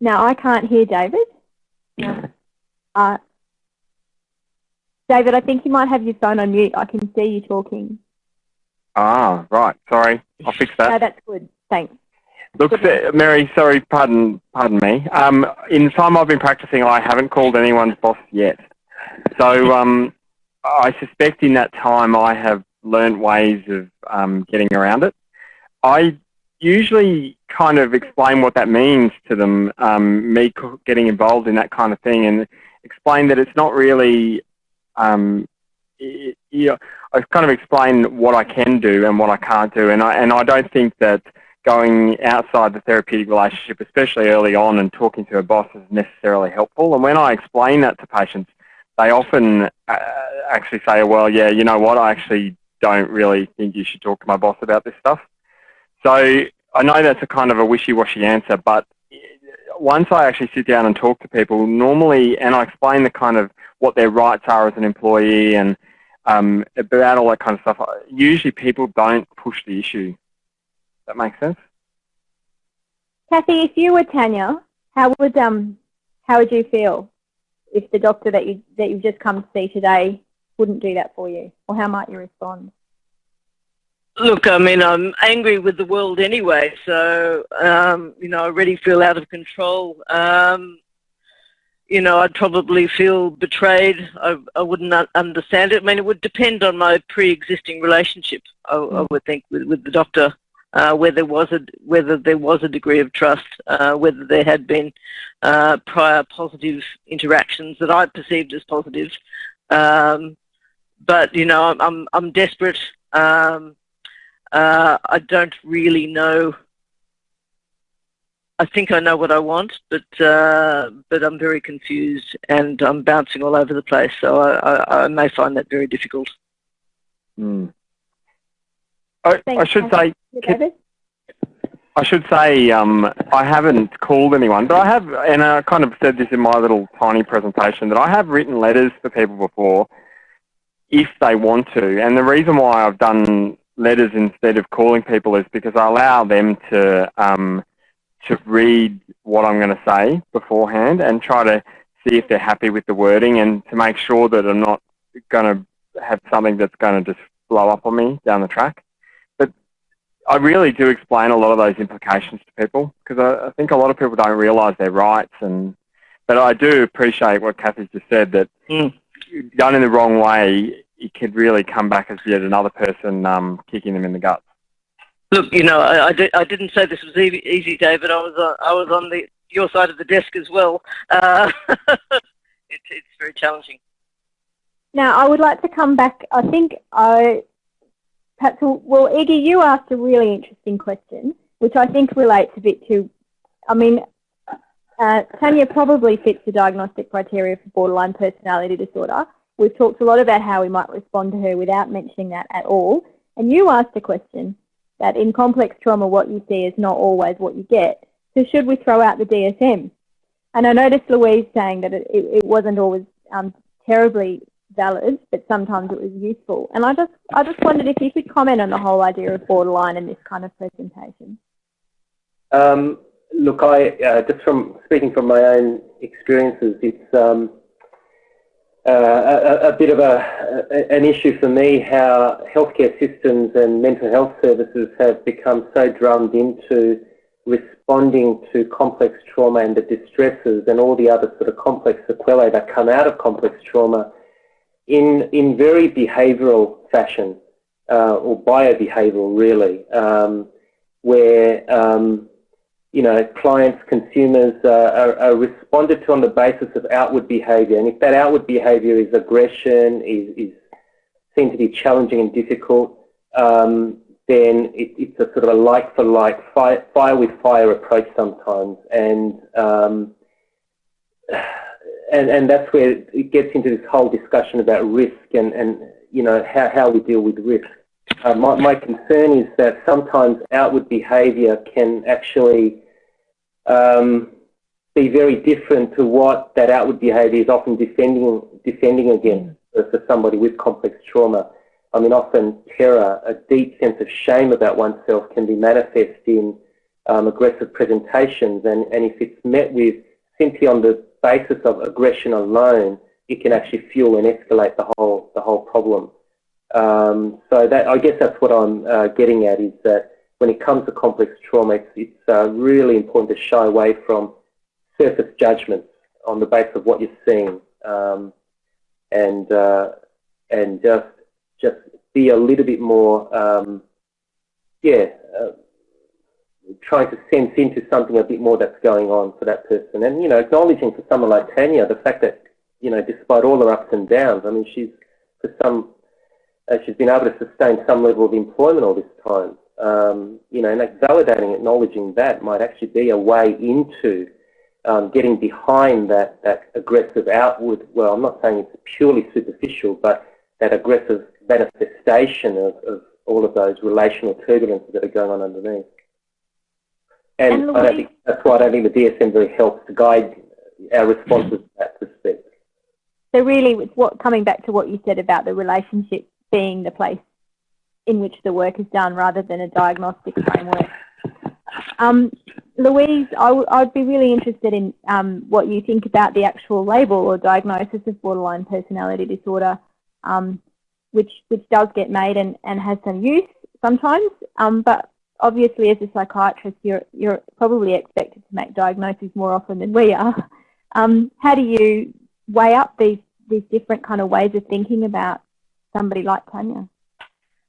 Speaker 1: Now I can't hear David. Uh, David, I think you might have your phone on mute. I can see you talking.
Speaker 3: Ah, right. Sorry. I'll fix that.
Speaker 1: No, that's good. Thanks.
Speaker 3: Look, Mary, sorry, pardon, pardon me. Um, in the time I've been practicing, I haven't called anyone's boss yet. So *laughs* um, I suspect in that time I have learned ways of um, getting around it. I usually kind of explain what that means to them, um, me getting involved in that kind of thing, and explain that it's not really, um, you know, I kind of explain what I can do and what I can't do, and I and I don't think that going outside the therapeutic relationship, especially early on, and talking to a boss is necessarily helpful. And when I explain that to patients, they often uh, actually say, well, yeah, you know what, I actually don't really think you should talk to my boss about this stuff. So I know that's a kind of a wishy-washy answer, but once I actually sit down and talk to people, normally, and I explain the kind of what their rights are as an employee and um, about all that kind of stuff, usually people don't push the issue. That makes sense?
Speaker 1: Cathy, if you were Tanya, how would um how would you feel if the doctor that you that you've just come to see today wouldn't do that for you, or how might you respond?
Speaker 2: Look, I mean, I'm angry with the world anyway, so, um, you know, I already feel out of control. Um, you know, I'd probably feel betrayed. I, I wouldn't understand it. I mean, it would depend on my pre-existing relationship, I, I, mm. would think, with, with the doctor, uh, whether, there was a, whether there was a degree of trust, uh, whether there had been uh, prior positive interactions that I perceived as positive. Um, but, you know, I'm, I'm, I'm desperate. Um, uh, I don't really know. I think I know what I want, but uh, but I'm very confused and I'm bouncing all over the place. So I, I, I may find that very difficult.
Speaker 3: Mm. I, I, should say. I should say um, I haven't called anyone, but I have, and I kind of said this in my little tiny presentation that I have written letters for people before if they want to. And the reason why I've done letters instead of calling people is because I allow them to um, to read what I'm going to say beforehand and try to see if they're happy with the wording and to make sure that I'm not going to have something that's going to just blow up on me down the track. But I really do explain a lot of those implications to people because I, I think a lot of people don't realise their rights and but I do appreciate what Cathy's just said that mm. done in the wrong way it could really come back as yet another person um, kicking them in the guts.
Speaker 2: Look, you know, I, I, did, I didn't say this was easy, easy, David. I was on, I was on the your side of the desk as well. *laughs* Uh, it, it's very challenging.
Speaker 1: Now, I would like to come back. I think I, perhaps, well, Iggy, you asked a really interesting question, which I think relates a bit to, I mean, uh, Tanya probably fits the diagnostic criteria for borderline personality disorder. We've talked a lot about how we might respond to her without mentioning that at all. And you asked a question that in complex trauma, what you see is not always what you get. So should we throw out the DSM? And I noticed Louise saying that it, it wasn't always um, terribly valid, but sometimes it was useful. And I just, I just wondered if you could comment on the whole idea of borderline in this kind of presentation.
Speaker 4: Um, look, I uh, just from speaking from my own experiences, it's um, uh, a, a, bit of a, an issue for me how healthcare systems and mental health services have become so drummed into responding to complex trauma and the distresses and all the other sort of complex sequelae that come out of complex trauma in, in very behavioural fashion uh, or biobehavioural really, um, where um, you know, clients, consumers uh, are, are, responded to on the basis of outward behaviour. And if that outward behaviour is aggression, is, is seen to be challenging and difficult, um, then it, it's a sort of a like-for-like, fire, fire, with fire approach sometimes. And, um, and, and that's where it gets into this whole discussion about risk and, and you know, how, how we deal with risk. Uh, my, my concern is that sometimes outward behaviour can actually um, be very different to what that outward behaviour is often defending, defending against for somebody with complex trauma. I mean, often terror, a deep sense of shame about oneself can be manifest in um, aggressive presentations, and, and if it's met with simply on the basis of aggression alone, it can actually fuel and escalate the whole the whole problem. Um, so that I guess that's what I'm uh, getting at is that when it comes to complex trauma, it's, it's uh, really important to shy away from surface judgments on the basis of what you're seeing, um, and uh, and just just be a little bit more, um, yeah, uh, trying to sense into something a bit more that's going on for that person, and you know, acknowledging for someone like Tanya the fact that you know, despite all her ups and downs, I mean, she's for some, uh, she's been able to sustain some level of employment all this time. Um, you know, and like validating, acknowledging that might actually be a way into um, getting behind that, that aggressive outward, well, I'm not saying it's purely superficial, but that aggressive manifestation of, of all of those relational turbulences that are going on underneath. And, and I don't think, that's why I don't think the DSM very helps to guide our responses *clears throat* in that respect.
Speaker 1: So really, what coming back to what you said about the relationship being the place in which the work is done rather than a diagnostic framework. Um, Louise, I would be really interested in um, what you think about the actual label or diagnosis of borderline personality disorder, um, which which does get made and, and has some use sometimes, um, but obviously as a psychiatrist you're, you're probably expected to make diagnoses more often than we are. *laughs* Um, how do you weigh up these, these different kind of ways of thinking about somebody like Tanya?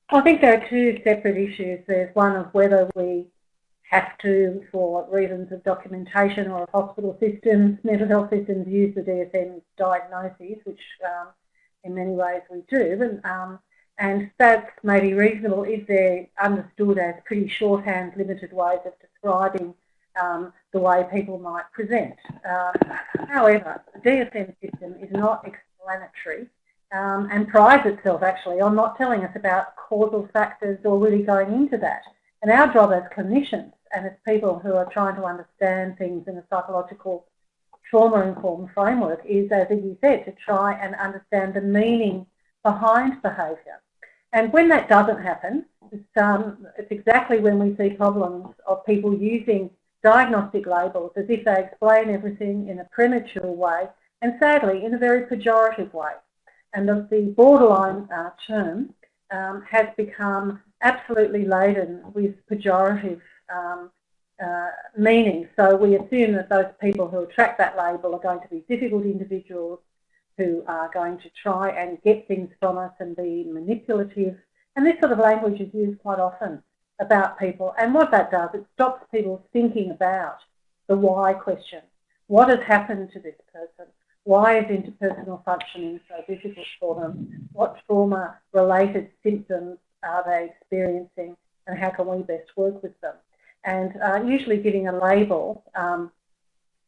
Speaker 5: I think there are two separate issues. There's one of whether we have to, for reasons of documentation or of hospital systems, mental health systems use the DSM diagnoses, which um, in many ways we do. And, um, and that's maybe reasonable if they're understood as pretty shorthand, limited ways of describing um, the way people might present. Um, however, the DSM system is not explanatory um, and prides itself actually on not telling us about causal factors or really going into that. And our job as clinicians and as people who are trying to understand things in a psychological trauma-informed framework is, as you said, to try and understand the meaning behind behaviour. And when that doesn't happen, it's, um, it's exactly when we see problems of people using diagnostic labels as if they explain everything in a premature way and sadly in a very pejorative way. And the, the borderline uh, term um, has become absolutely laden with pejorative um, uh, meaning. So we assume that those people who attract that label are going to be difficult individuals who are going to try and get things from us and be manipulative. And this sort of language is used quite often about people. And what that does, it stops people thinking about the why question. What has happened to this person? Why is interpersonal functioning so difficult for them? What trauma-related symptoms are they experiencing? And how can we best work with them? And uh, usually giving a label um,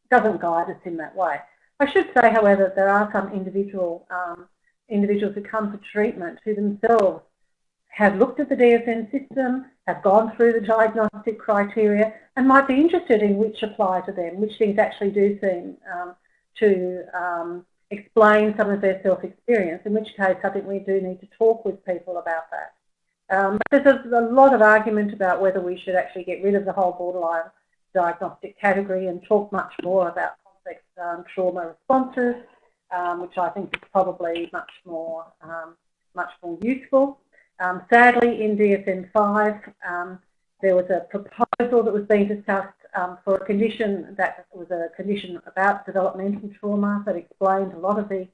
Speaker 5: doesn't guide us in that way. I should say, however, there are some individual um, individuals who come for treatment who themselves have looked at the DSM system, have gone through the diagnostic criteria, and might be interested in which apply to them, which things actually do seem um, to um, explain some of their self-experience, in which case I think we do need to talk with people about that. Um, there's a, a, lot of argument about whether we should actually get rid of the whole borderline diagnostic category and talk much more about complex um, trauma responses, um, which I think is probably much more, um, much more useful. Um, sadly, in DSM-5, um, there was a proposal that was being discussed um, for a condition that was a condition about developmental trauma that explained a lot of the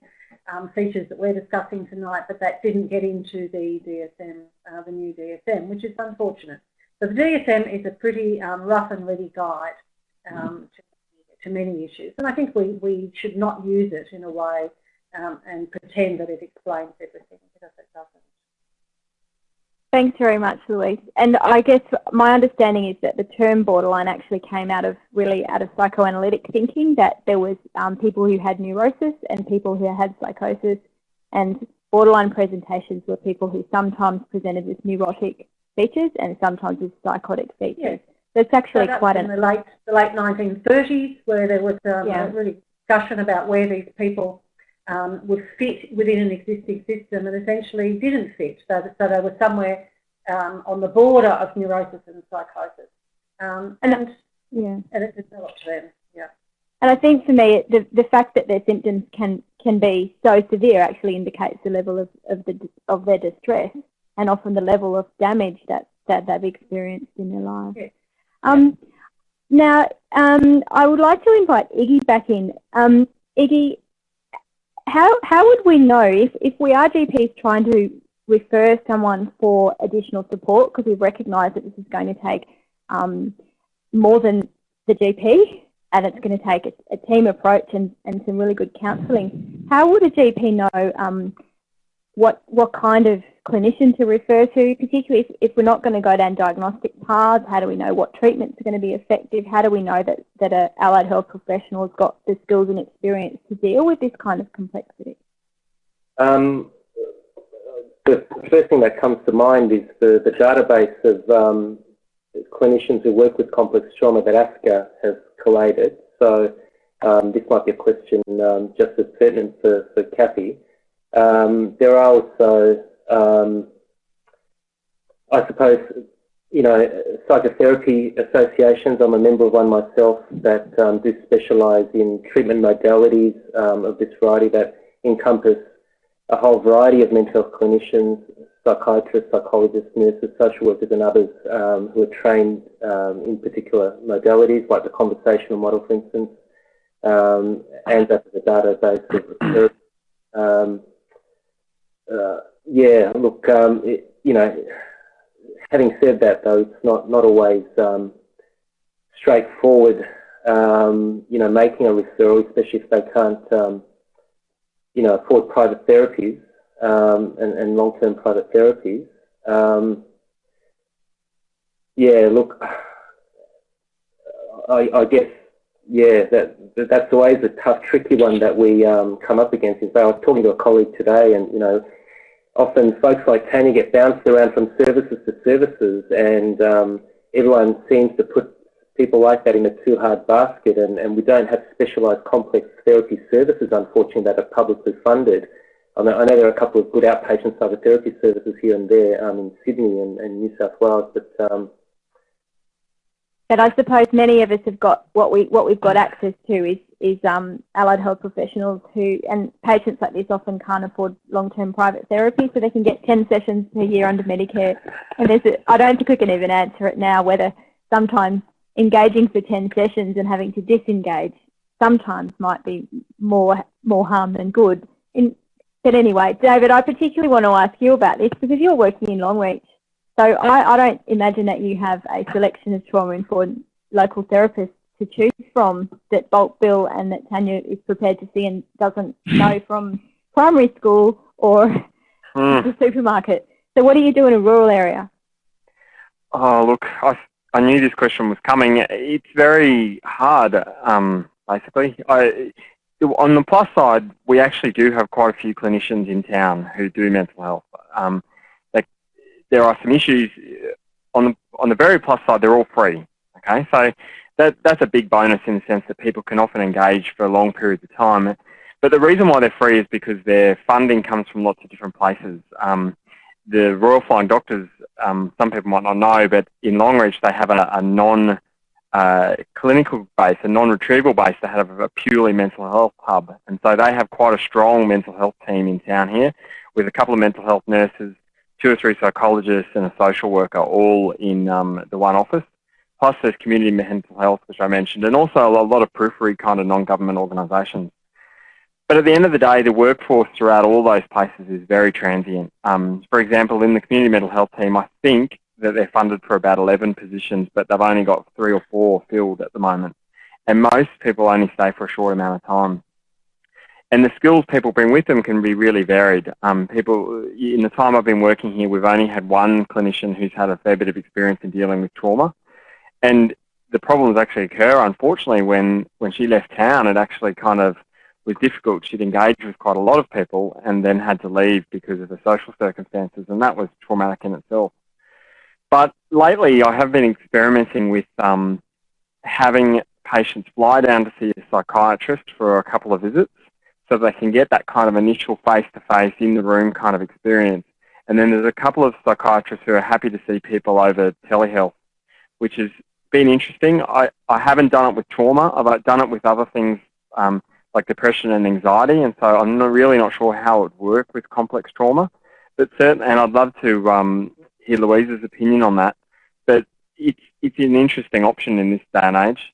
Speaker 5: um, features that we're discussing tonight, but that didn't get into the DSM, uh, the new DSM, which is unfortunate. So the DSM is a pretty um, rough and ready guide um, to, to, many issues, and I think we, we should not use it in a way and pretend that it explains everything because it doesn't.
Speaker 1: Thanks very much, Louise. And I guess my understanding is that the term borderline actually came out of really out of psychoanalytic thinking that there was um, people who had neurosis and people who had psychosis and borderline presentations were people who sometimes presented with neurotic features and sometimes with psychotic features. Yes. So it's actually
Speaker 5: so
Speaker 1: quite
Speaker 5: in the late the late 1930s where there was um, yeah. a really discussion about where these people um, would fit within an existing system and essentially didn't fit. So, so they were somewhere um, on the border of neurosis and psychosis. Um, and, yeah. and it developed then, yeah.
Speaker 1: And I think for me, the, the fact that their symptoms can, can be so severe actually indicates the level of, of, the, of their distress and often the level of damage that, that they've experienced in their lives. Um, now, um, I would like to invite Iggy back in. Um, Iggy, how, how would we know if, if we are GPs trying to refer someone for additional support because we've recognised that this is going to take um, more than the GP and it's going to take a, a, team approach and, and some really good counselling. How would a GP know um, what what kind of clinician to refer to, particularly if, if we're not going to go down diagnostic paths? How do we know what treatments are going to be effective? How do we know that, that an allied health professional has got the skills and experience to deal with this kind of complexity?
Speaker 4: Um, the first thing that comes to mind is the, the database of um, clinicians who work with complex trauma that ASCA has collated. So um, this might be a question um, just as pertinent for, for. Um, there are also, um, I suppose, you know, psychotherapy associations. I'm a member of one myself that um, do specialise in treatment modalities um, of this variety that encompass a whole variety of mental health clinicians, psychiatrists, psychologists, nurses, social workers and others um, who are trained um, in particular modalities like the conversational model for instance um, and as a database of research. Um, uh, yeah, look, um, it, you know, having said that though, it's not, not always um, straightforward, you know, making a referral, especially if they can't, you know, afford private therapies um, and, and long-term private therapies. Um, yeah, look, I, I, guess, yeah, that that's always a tough, tricky one that we um, come up against. Is I was talking to a colleague today, and you know, often folks like Tanya get bounced around from services to services, and um, everyone seems to put people like that in a too hard basket, and, and we don't have specialised complex therapy services, unfortunately, that are publicly funded. I know, I know there are a couple of good outpatient psychotherapy services here and there um, in Sydney and, and, New South Wales, but um,
Speaker 1: but I suppose many of us have got what we what we've got access to is is um, allied health professionals who and patients like this often can't afford long-term private therapy, so they can get 10 sessions per year under Medicare. And there's a, I don't think we can even answer it now whether sometimes engaging for 10 sessions and having to disengage sometimes might be more more harm than good. In, but anyway, David, I particularly want to ask you about this because you're working in Longreach. So I, I don't imagine that you have a selection of trauma-informed local therapists to choose from that bulk bill and that Tanya is prepared to see and doesn't *clears throat* know from primary school or mm. the supermarket. So what do you do in a rural area?
Speaker 3: Oh, look, I, I knew this question was coming. It's very hard, um, basically. I, on the plus side, we actually do have quite a few clinicians in town who do mental health. Um, like, there are some issues on the on the very plus side. They're all free. Okay, so that that's a big bonus in the sense that people can often engage for long periods of time. But the reason why they're free is because their funding comes from lots of different places. Um, the Royal Flying Doctors, um, some people might not know, but in Longreach they have a, a non uh, clinical base, a non-retrieval base, they have a purely mental health hub. And so they have quite a strong mental health team in town here with a couple of mental health nurses, two or three psychologists and a social worker all in um, the one office. Plus there's community mental health, which I mentioned, and also a lot of periphery kind of non-government organisations. But at the end of the day, the workforce throughout all those places is very transient. Um, for example, in the community mental health team, I think that they're funded for about 11 positions, but they've only got three or four filled at the moment. And most people only stay for a short amount of time. And the skills people bring with them can be really varied. Um, people, in the time I've been working here, we've only had one clinician who's had a fair bit of experience in dealing with trauma. And the problems actually occur, unfortunately, when, when she left town, it actually kind of was difficult. She'd engaged with quite a lot of people and then had to leave because of the social circumstances, and that was traumatic in itself. But lately, I have been experimenting with um, having patients fly down to see a psychiatrist for a couple of visits so they can get that kind of initial face-to-face, in-the-room kind of experience. And then there's a couple of psychiatrists who are happy to see people over telehealth, which is been interesting. I, I haven't done it with trauma. I've done it with other things um, like depression and anxiety, and so I'm not, really not sure how it would work with complex trauma. But certainly, and I'd love to um, hear Louise's opinion on that. But it's it's an interesting option in this day and age.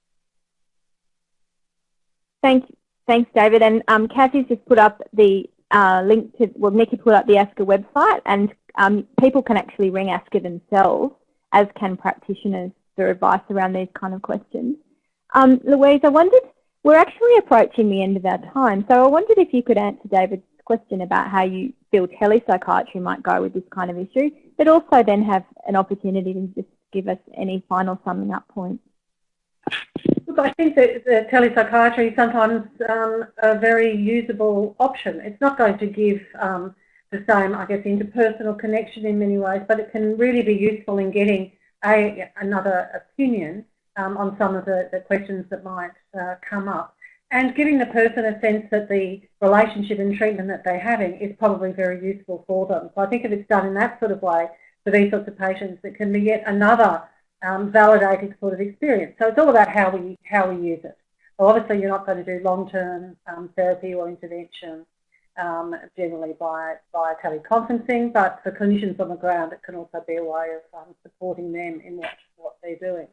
Speaker 1: Thanks, thanks, David. And um, Cathy's just put up the uh, link to well, Nikki put up the ASCA website, and um, people can actually ring ASCA themselves, as can practitioners for advice around these kind of questions. Um, Louise, I wondered, we're actually approaching the end of our time, so I wondered if you could answer David's question about how you feel telepsychiatry might go with this kind of issue, but also then have an opportunity to just give us any final summing up points.
Speaker 5: Look, I think that the telepsychiatry is sometimes um, a very usable option. It's not going to give um, the same, I guess, interpersonal connection in many ways, but it can really be useful in getting a, another opinion um, on some of the, the, questions that might uh, come up and giving the person a sense that the relationship and treatment that they're having is probably very useful for them. So I think if it's done in that sort of way for these sorts of patients, it can be yet another um, validating sort of experience. So it's all about how we how we use it. Well, obviously you're not going to do long-term um, therapy or intervention um, generally by, by teleconferencing, but for clinicians on the ground, it can also be a way of um, supporting them in what, what they're doing.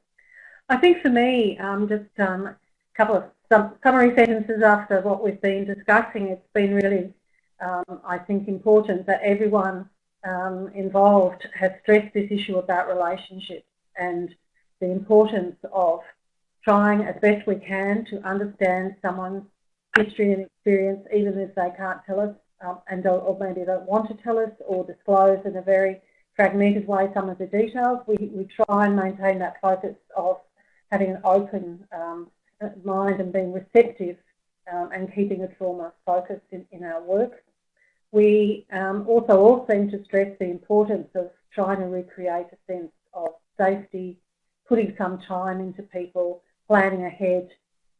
Speaker 5: I think for me, um, just um, a couple of some summary sentences after what we've been discussing, it's been really, um, I think, important that everyone um, involved has stressed this issue about relationships and the importance of trying as best we can to understand someone's history and experience, even if they can't tell us, um, and or maybe don't want to tell us or disclose in a very fragmented way some of the details. We, we try and maintain that focus of having an open um, mind and being receptive um, and keeping a trauma focused in, in our work. We um, also all seem to stress the importance of trying to recreate a sense of safety, putting some time into people, planning ahead,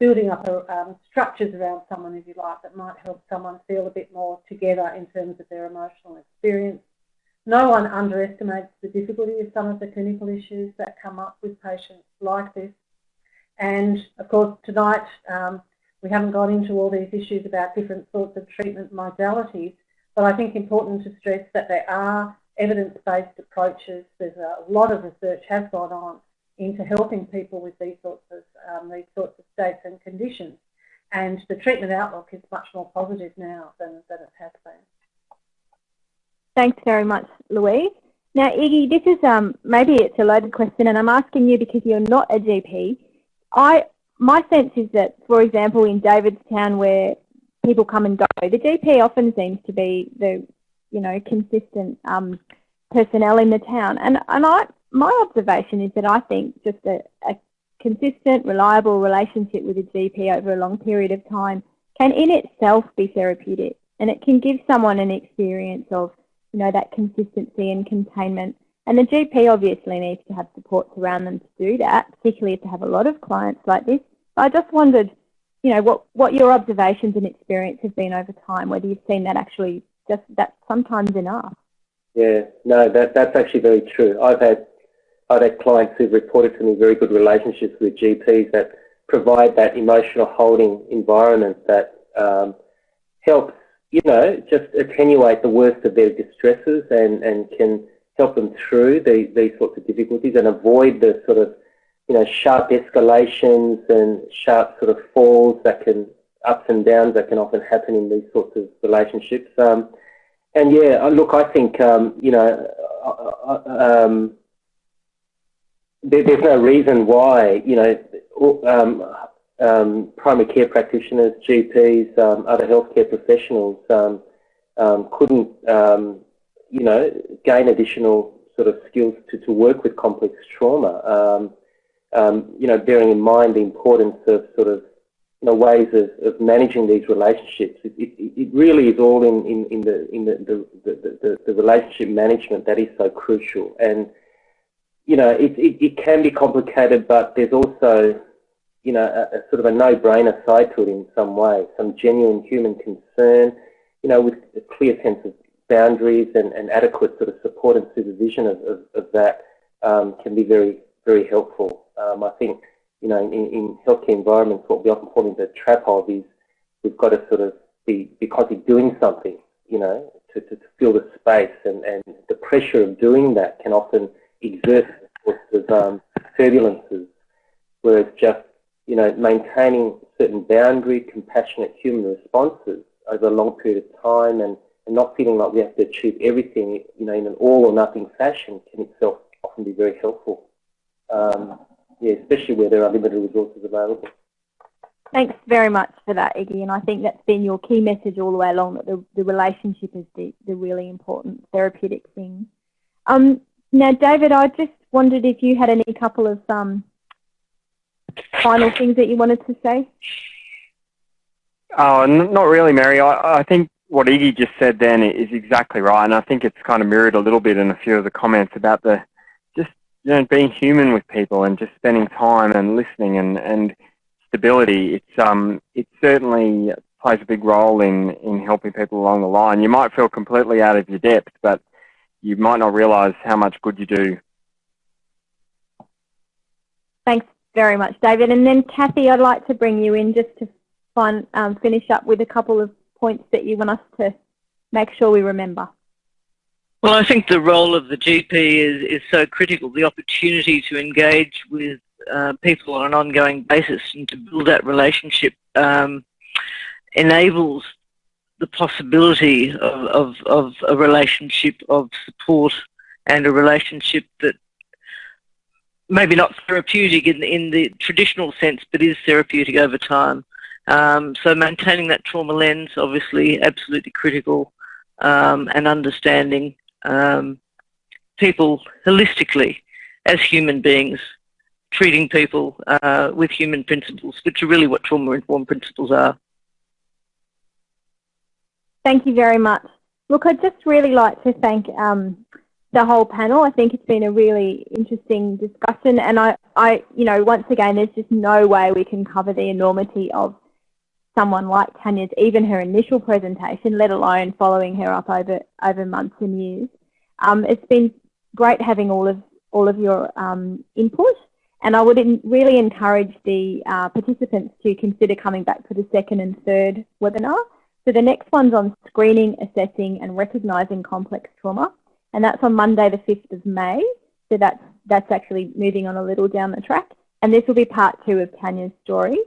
Speaker 5: building up a, um, structures around someone, if you like, that might help someone feel a bit more together in terms of their emotional experience. No one underestimates the difficulty of some of the clinical issues that come up with patients like this. And of course, tonight um, we haven't gone into all these issues about different sorts of treatment modalities, but I think important to stress that there are evidence-based approaches. There's a lot of research has gone on into helping people with these sorts of um, these sorts of states and conditions. And the treatment outlook is much more positive now than, than it has been.
Speaker 1: Thanks very much, Louise. Now, Iggy, this is um, maybe it's a loaded question, and I'm asking you because you're not a GP. I my sense is that, for example, in Davidstown, where people come and go, the GP often seems to be the you know consistent um, personnel in the town, and and I my observation is that I think just a, a consistent, reliable relationship with a GP over a long period of time can in itself be therapeutic and it can give someone an experience of you know that consistency and containment. And the GP obviously needs to have supports around them to do that particularly if they have a lot of clients like this. But I just wondered you know what what your observations and experience have been over time whether you've seen that actually just that's sometimes enough.
Speaker 4: Yeah no that that's actually very true. I've had I've had clients who've reported to me very good relationships with GPs that provide that emotional holding environment that um, helps, you know, just attenuate the worst of their distresses and, and can help them through the, these sorts of difficulties and avoid the sort of, you know, sharp escalations and sharp sort of falls that can, ups and downs that can often happen in these sorts of relationships. Um, and yeah, look, I think, um, you know, uh, uh um, there, there's no reason why, you know, um, um, primary care practitioners, GPs, um, other healthcare professionals um, um, couldn't, you know, gain additional sort of skills to, to work with complex trauma. you know, bearing in mind the importance of sort of you know, ways of, of managing these relationships. It, it, it really is all in, in, in, the, in the, the, the, the relationship management that is so crucial. And you know, it, it, it, can be complicated, but there's also, you know, a, a, sort of a no-brainer side to it in some way, some genuine human concern, you know, with a clear sense of boundaries and, and adequate sort of support and supervision of, of, of that um, can be very, very helpful. Um, I think, you know, in, in healthcare environments, what we often fall into the trap of is we've got to sort of be, be constantly doing something, you know, to, to, to fill the space and, and the pressure of doing that can often exert sorts of um, turbulences, whereas just, you know, maintaining certain boundary, compassionate human responses over a long period of time and, and not feeling like we have to achieve everything, you know, in an all or nothing fashion can itself often be very helpful. Um, yeah, especially where there are limited resources available.
Speaker 1: Thanks very much for that, Iggy, and I think that's been your key message all the way along, that the, the relationship is the, the really important therapeutic thing. Um, now, David, I just wondered if you had any couple of um, final things that you wanted to say.
Speaker 3: Oh, not really, Mary. I, I think what Iggy just said then is exactly right, and I think it's kind of mirrored a little bit in a few of the comments about the just you know being human with people and just spending time and listening and and stability, it's um, it certainly plays a big role in in helping people along the line. You might feel completely out of your depth, but you might not realise how much good you do.
Speaker 1: Thanks very much, David. And then Cathy, I'd like to bring you in just to um, finish up with a couple of points that you want us to make sure we remember.
Speaker 2: Well, I think the role of the GP is, is so critical, the opportunity to engage with uh, people on an ongoing basis and to build that relationship um, enables the possibility of, of, of a relationship of support and a relationship that maybe not therapeutic in, in the traditional sense, but is therapeutic over time. Um, so maintaining that trauma lens, obviously, absolutely critical, um, and understanding um, people holistically as human beings treating people uh, with human principles, which are really what trauma-informed principles are.
Speaker 1: Thank you very much. Look, I'd just really like to thank um, the whole panel. I think it's been a really interesting discussion, and I, I, you know, once again, there's just no way we can cover the enormity of someone like Tanya's, even her initial presentation, let alone following her up over over months and years. Um, it's been great having all of all of your um, input. And I would really encourage the uh, participants to consider coming back for the second and third webinar. So the next one's on screening, assessing and recognising complex trauma. And that's on Monday the 5th of May. So that's, that's actually moving on a little down the track. And this will be part two of Tanya's story.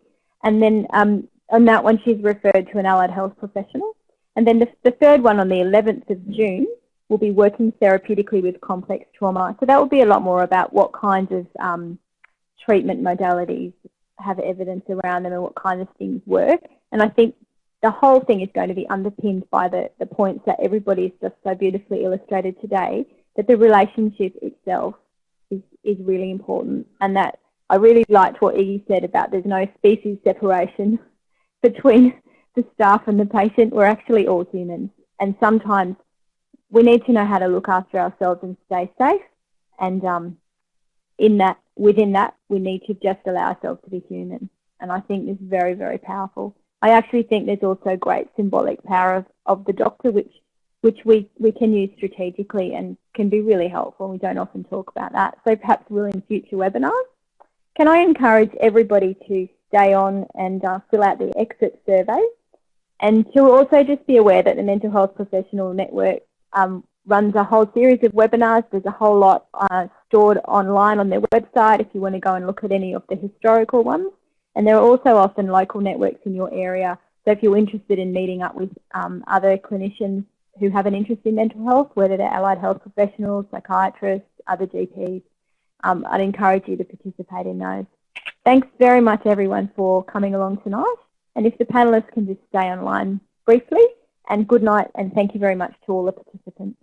Speaker 1: And then um, on that one, she's referred to an allied health professional. And then the, the third one on the 11th of June will be working therapeutically with complex trauma. So that will be a lot more about what kinds of um, treatment modalities have evidence around them and what kind of things work. And I think the whole thing is going to be underpinned by the, the points that everybody has just so beautifully illustrated today, that the relationship itself is, is really important and that I really liked what Iggy said about there's no species separation *laughs* between the staff and the patient. We're actually all humans and sometimes we need to know how to look after ourselves and stay safe and um, in that within that, we need to just allow ourselves to be human. And I think this is very, very powerful. I actually think there's also great symbolic power of, of the doctor, which which we, we can use strategically and can be really helpful. And we don't often talk about that. So perhaps we'll in future webinars. Can I encourage everybody to stay on and uh, fill out the exit survey and to also just be aware that the Mental Health Professional Network um, runs a whole series of webinars. There's a whole lot uh, stored online on their website if you want to go and look at any of the historical ones. And there are also often local networks in your area. So if you're interested in meeting up with um, other clinicians who have an interest in mental health, whether they're allied health professionals, psychiatrists, other GPs, um, I'd encourage you to participate in those. Thanks very much everyone for coming along tonight. And if the panellists can just stay online briefly, and good night and thank you very much to all the participants.